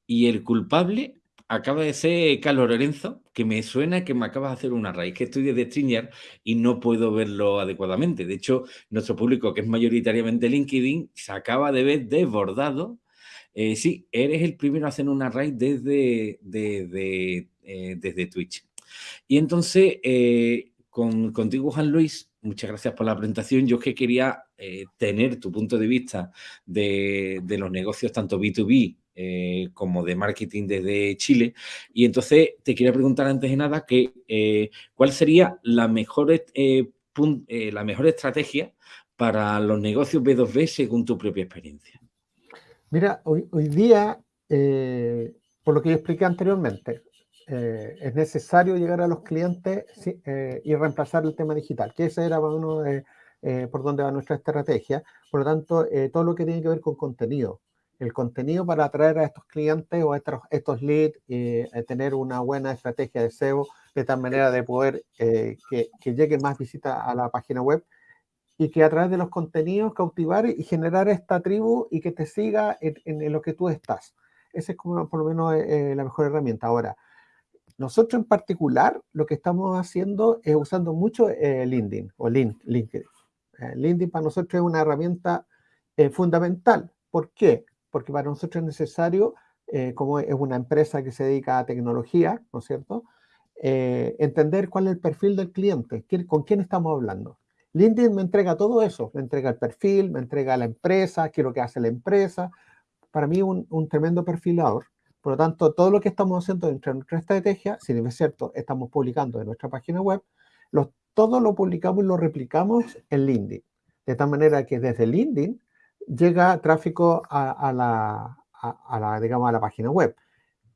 y el culpable acaba de ser Carlos Lorenzo, que me suena que me acaba de hacer una raíz, que estoy desde StreamYard y no puedo verlo adecuadamente. De hecho, nuestro público, que es mayoritariamente LinkedIn, se acaba de ver desbordado. Eh, sí, eres el primero a hacer una raíz desde, eh, desde Twitch. Y entonces, eh, con, contigo, Juan Luis, muchas gracias por la presentación. Yo es que quería tener tu punto de vista de, los negocios, tanto B2B eh, como de marketing desde Chile. Y entonces te quiero preguntar antes de nada que, eh, cuál sería la mejor, eh, la mejor estrategia para los negocios B2B según tu propia experiencia. Mira, hoy, hoy día, por lo que yo expliqué anteriormente, es necesario llegar a los clientes y reemplazar el tema digital, que ese era uno de, por donde va nuestra estrategia. Por lo tanto, todo lo que tiene que ver con contenido, el contenido para atraer a estos clientes o estos, estos leads y eh, tener una buena estrategia de SEO de tal manera de poder eh, que, que lleguen más visitas a la página web y que a través de los contenidos cautivar y generar esta tribu y que te siga en, lo que tú estás. Esa es como por lo menos eh, la mejor herramienta. Ahora, nosotros en particular lo que estamos haciendo es usando mucho LinkedIn o LinkedIn. LinkedIn para nosotros es una herramienta fundamental. ¿Por qué? porque para nosotros es necesario, eh, como es una empresa que se dedica a tecnología, ¿no es cierto?, eh, entender cuál es el perfil del cliente, con quién estamos hablando. LinkedIn me entrega todo eso, me entrega el perfil, me entrega la empresa, qué es lo que hace la empresa. Para mí un, un tremendo perfilador. Por lo tanto, todo lo que estamos haciendo dentro de nuestra estrategia, si es cierto, estamos publicando en nuestra página web, todo lo publicamos y lo replicamos en LinkedIn. De tal manera que desde LinkedIn llega tráfico a, la, a, la, digamos, a la página web.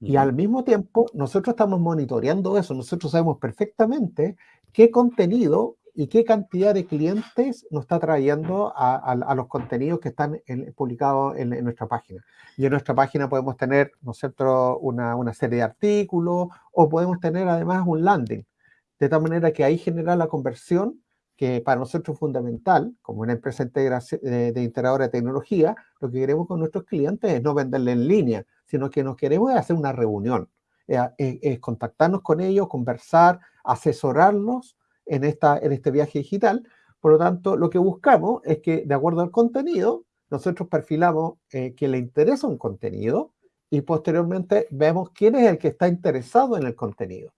Y al mismo tiempo, nosotros estamos monitoreando eso. Nosotros sabemos perfectamente qué contenido y qué cantidad de clientes nos está trayendo a, los contenidos que están publicados en, nuestra página. Y en nuestra página podemos tener, nosotros, una, una serie de artículos o podemos tener además un landing. De tal manera que ahí genera la conversión que para nosotros es fundamental, como una empresa de, integradora de tecnología, lo que queremos con nuestros clientes es no venderle en línea, sino que nos queremos hacer una reunión, contactarnos con ellos, conversar, asesorarlos en, esta, en este viaje digital. Por lo tanto, lo que buscamos es que, de acuerdo al contenido, nosotros perfilamos eh, que le interesa un contenido y posteriormente vemos quién es el que está interesado en el contenido.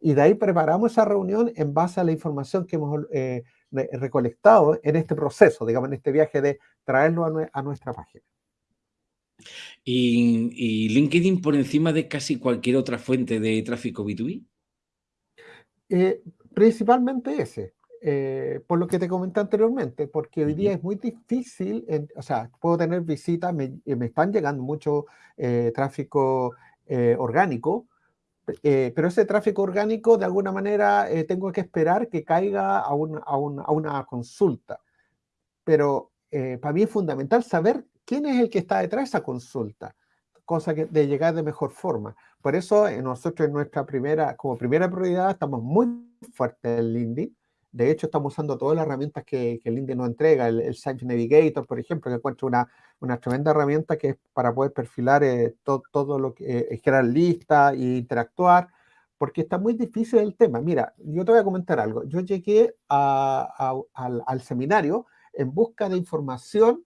Y de ahí preparamos esa reunión en base a la información que hemos eh, recolectado en este proceso, digamos, en este viaje de traerlo a, nuestra página. ¿Y, LinkedIn por encima de casi cualquier otra fuente de tráfico B2B? Eh, principalmente ese. Eh, por lo que te comenté anteriormente, porque hoy día es muy difícil, o sea, puedo tener visitas, me, me están llegando mucho eh, tráfico eh, orgánico, pero ese tráfico orgánico de alguna manera tengo que esperar que caiga a, un, a, a una consulta. Pero para mí es fundamental saber quién es el que está detrás de esa consulta, cosa que, de llegar de mejor forma. Por eso nosotros en nuestra primera, como primera prioridad, estamos muy fuertes en LinkedIn, de hecho, estamos usando todas las herramientas que, que LinkedIn nos entrega, el, el Navigator, por ejemplo, que encuentro una, una tremenda herramienta que es para poder perfilar eh, todo lo que eh, es crear listas e interactuar, porque está muy difícil el tema. Mira, yo te voy a comentar algo. Yo llegué al, seminario en busca de información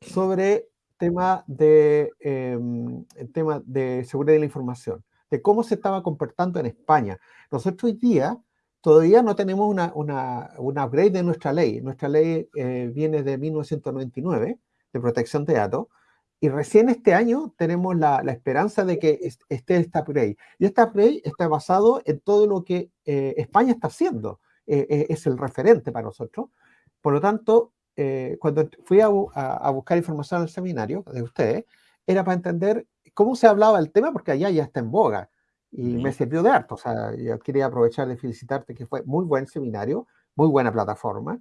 sobre tema de, em, el tema de seguridad de la información, de cómo se estaba comportando en España. Nosotros hoy día todavía no tenemos una, una, upgrade de nuestra ley. Nuestra ley eh, viene de 1999, de protección de datos, y recién este año tenemos la, esperanza de que esté esta upgrade. Y esta upgrade está basado en todo lo que eh, España está haciendo. Eh, es el referente para nosotros. Por lo tanto, cuando fui a, a, buscar información al seminario de ustedes, era para entender cómo se hablaba el tema, porque allá ya está en boga y me sirvió de harto. O sea, yo quería aprovechar de felicitarte que fue muy buen seminario, muy buena plataforma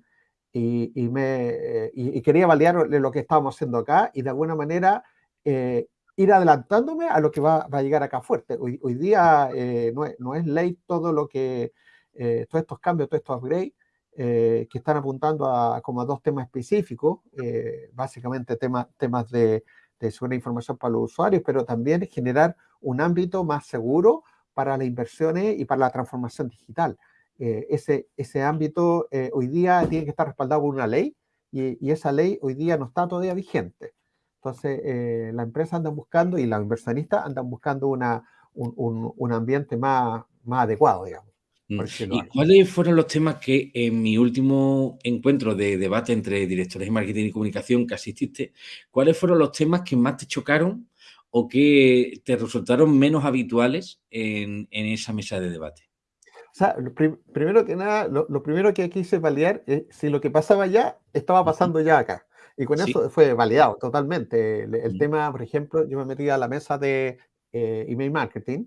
y, y me, eh, y, quería validar lo que estábamos haciendo acá y de alguna manera eh, ir adelantándome a lo que va, va, a llegar acá fuerte. Hoy, hoy día eh, no, es, no, es, ley todo lo que, todos estos cambios, todos estos upgrades. Que están apuntando a como a dos temas específicos, básicamente temas temas de, de seguridad información para los usuarios, pero también generar un ámbito más seguro para las inversiones y para la transformación digital. Eh, ese, ese ámbito eh, hoy día tiene que estar respaldado por una ley y, y, esa ley hoy día no está todavía vigente. Entonces, eh, la empresa anda buscando y los inversionistas andan buscando una, un, un, un ambiente más, más adecuado, digamos. Mm. ¿Y cuáles fueron los temas que en mi último encuentro de debate entre directores de marketing y comunicación que asististe, cuáles fueron los temas que más te chocaron o que te resultaron menos habituales en, esa mesa de debate? O sea, primero que nada, lo, primero que quise validar es si lo que pasaba allá estaba pasando ya acá. Y con eso fue validado totalmente. El, tema, por ejemplo, yo me metí a la mesa de eh, email marketing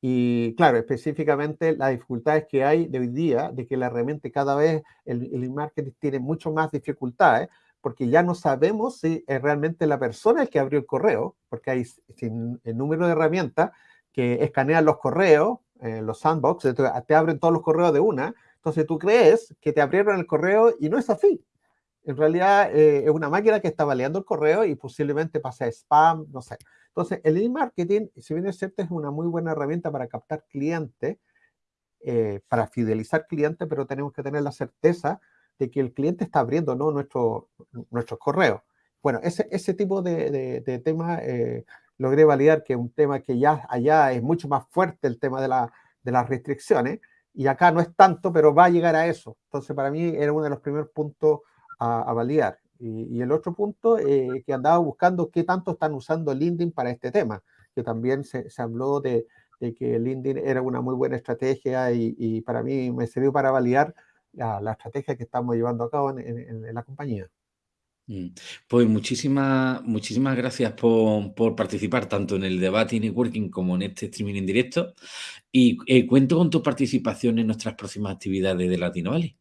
y claro, específicamente las dificultades que hay de hoy día, de que la herramienta cada vez, el, el marketing tiene mucho más dificultades, porque ya no sabemos si es realmente la persona el que abrió el correo, porque hay el número de herramientas que escanean los correos, eh, los sandbox, te abren todos los correos de una, entonces tú crees que te abrieron el correo y no es así. En realidad eh, es una máquina que está baleando el correo y posiblemente pasa a spam, no sé. Entonces, el e-marketing, si bien es cierto, es una muy buena herramienta para captar clientes, eh, para fidelizar clientes, pero tenemos que tener la certeza de que el cliente está abriendo ¿no? Nuestro, nuestros correos. Bueno, ese, ese tipo de, de, temas eh, logré validar que es un tema que ya allá es mucho más fuerte el tema de, la, de las restricciones y acá no es tanto, pero va a llegar a eso. Entonces, para mí era uno de los primeros puntos a, a validar. Y, el otro punto, eh, que andaba buscando qué tanto están usando LinkedIn para este tema, que también se, se habló de, de, que LinkedIn era una muy buena estrategia y, y para mí me sirvió para validar la, la, estrategia que estamos llevando a cabo en, en, en la compañía. Mm. Pues muchísimas, muchísimas gracias por, por, participar tanto en el debate y networking como en este streaming en directo. Y eh, cuento con tu participación en nuestras próximas actividades de Latino Valley.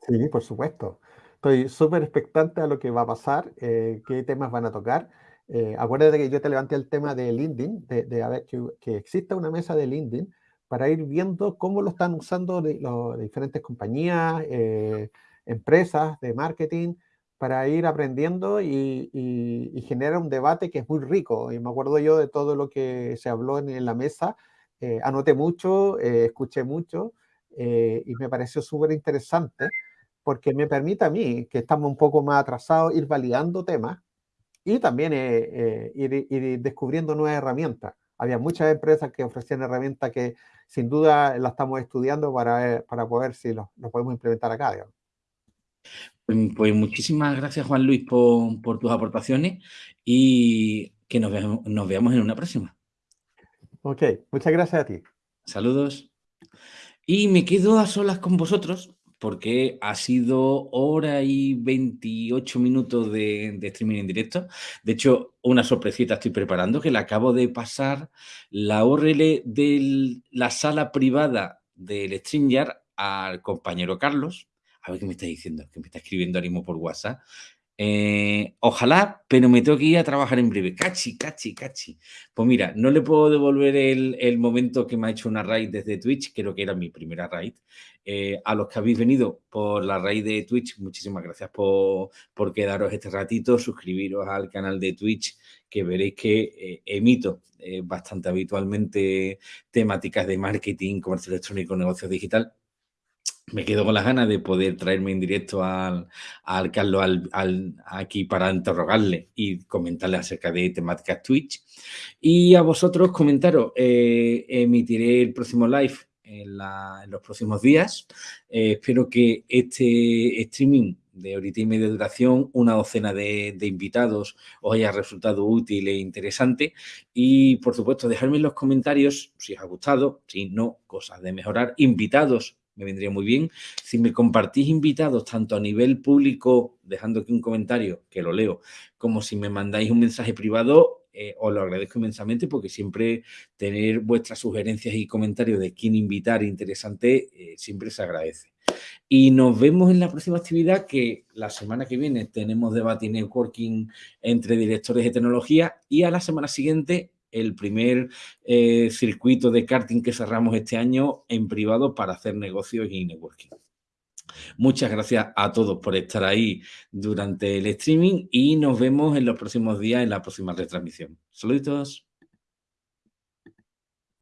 Sí, por supuesto. Estoy súper expectante a lo que va a pasar, eh, qué temas van a tocar. Eh, acuérdate que yo te levanté el tema de LinkedIn, de, de que, que, exista una mesa de LinkedIn para ir viendo cómo lo están usando las diferentes compañías, eh, empresas de marketing, para ir aprendiendo y, y, generar un debate que es muy rico. Y me acuerdo yo de todo lo que se habló en, la mesa, eh, anoté mucho, escuché mucho y me pareció súper interesante porque me permite a mí, que estamos un poco más atrasados, ir validando temas y también ir, descubriendo nuevas herramientas. Había muchas empresas que ofrecían herramientas que sin duda las estamos estudiando para, para poder si lo, podemos implementar acá. Mm, pues muchísimas gracias, Juan Luis, por, tus aportaciones y que nos, nos veamos en una próxima. Ok, muchas gracias a ti. Saludos. Y me quedo a solas con vosotros porque ha sido hora y 28 minutos de, streaming en directo. De hecho, una sorpresita estoy preparando que le acabo de pasar la URL de la sala privada del StreamYard al compañero Carlos. A ver qué me está diciendo, que me está escribiendo ánimo por WhatsApp. Eh, ojalá, pero me tengo que ir a trabajar en breve. Cachi, cachi, cachi. Pues mira, no le puedo devolver el, momento que me ha hecho una raid desde Twitch, creo que era mi primera raid. Eh, a los que habéis venido por la raid de Twitch, muchísimas gracias por, quedaros este ratito, suscribiros al canal de Twitch, que veréis que eh, emito bastante habitualmente temáticas de marketing, comercio electrónico, negocio digital me quedo con las ganas de poder traerme en directo al, Carlos aquí para interrogarle y comentarle acerca de temáticas Twitch. Y a vosotros comentaros, eh, emitiré el próximo live en, los próximos días. Eh, espero que este streaming de ahorita y media duración, una docena de, de, invitados os haya resultado útil e interesante. Y, por supuesto, dejadme en los comentarios si os ha gustado, si no, cosas de mejorar, invitados me vendría muy bien. Si me compartís invitados tanto a nivel público, dejando aquí un comentario, que lo leo, como si me mandáis un mensaje privado, eh, os lo agradezco inmensamente porque siempre tener vuestras sugerencias y comentarios de quién invitar interesante eh, siempre se agradece. Y nos vemos en la próxima actividad que la semana que viene tenemos debate y networking entre directores de tecnología y a la semana siguiente el primer eh, circuito de karting que cerramos este año en privado para hacer negocios y networking. Muchas gracias a todos por estar ahí durante el streaming y nos vemos en los próximos días en la próxima retransmisión. Saludos.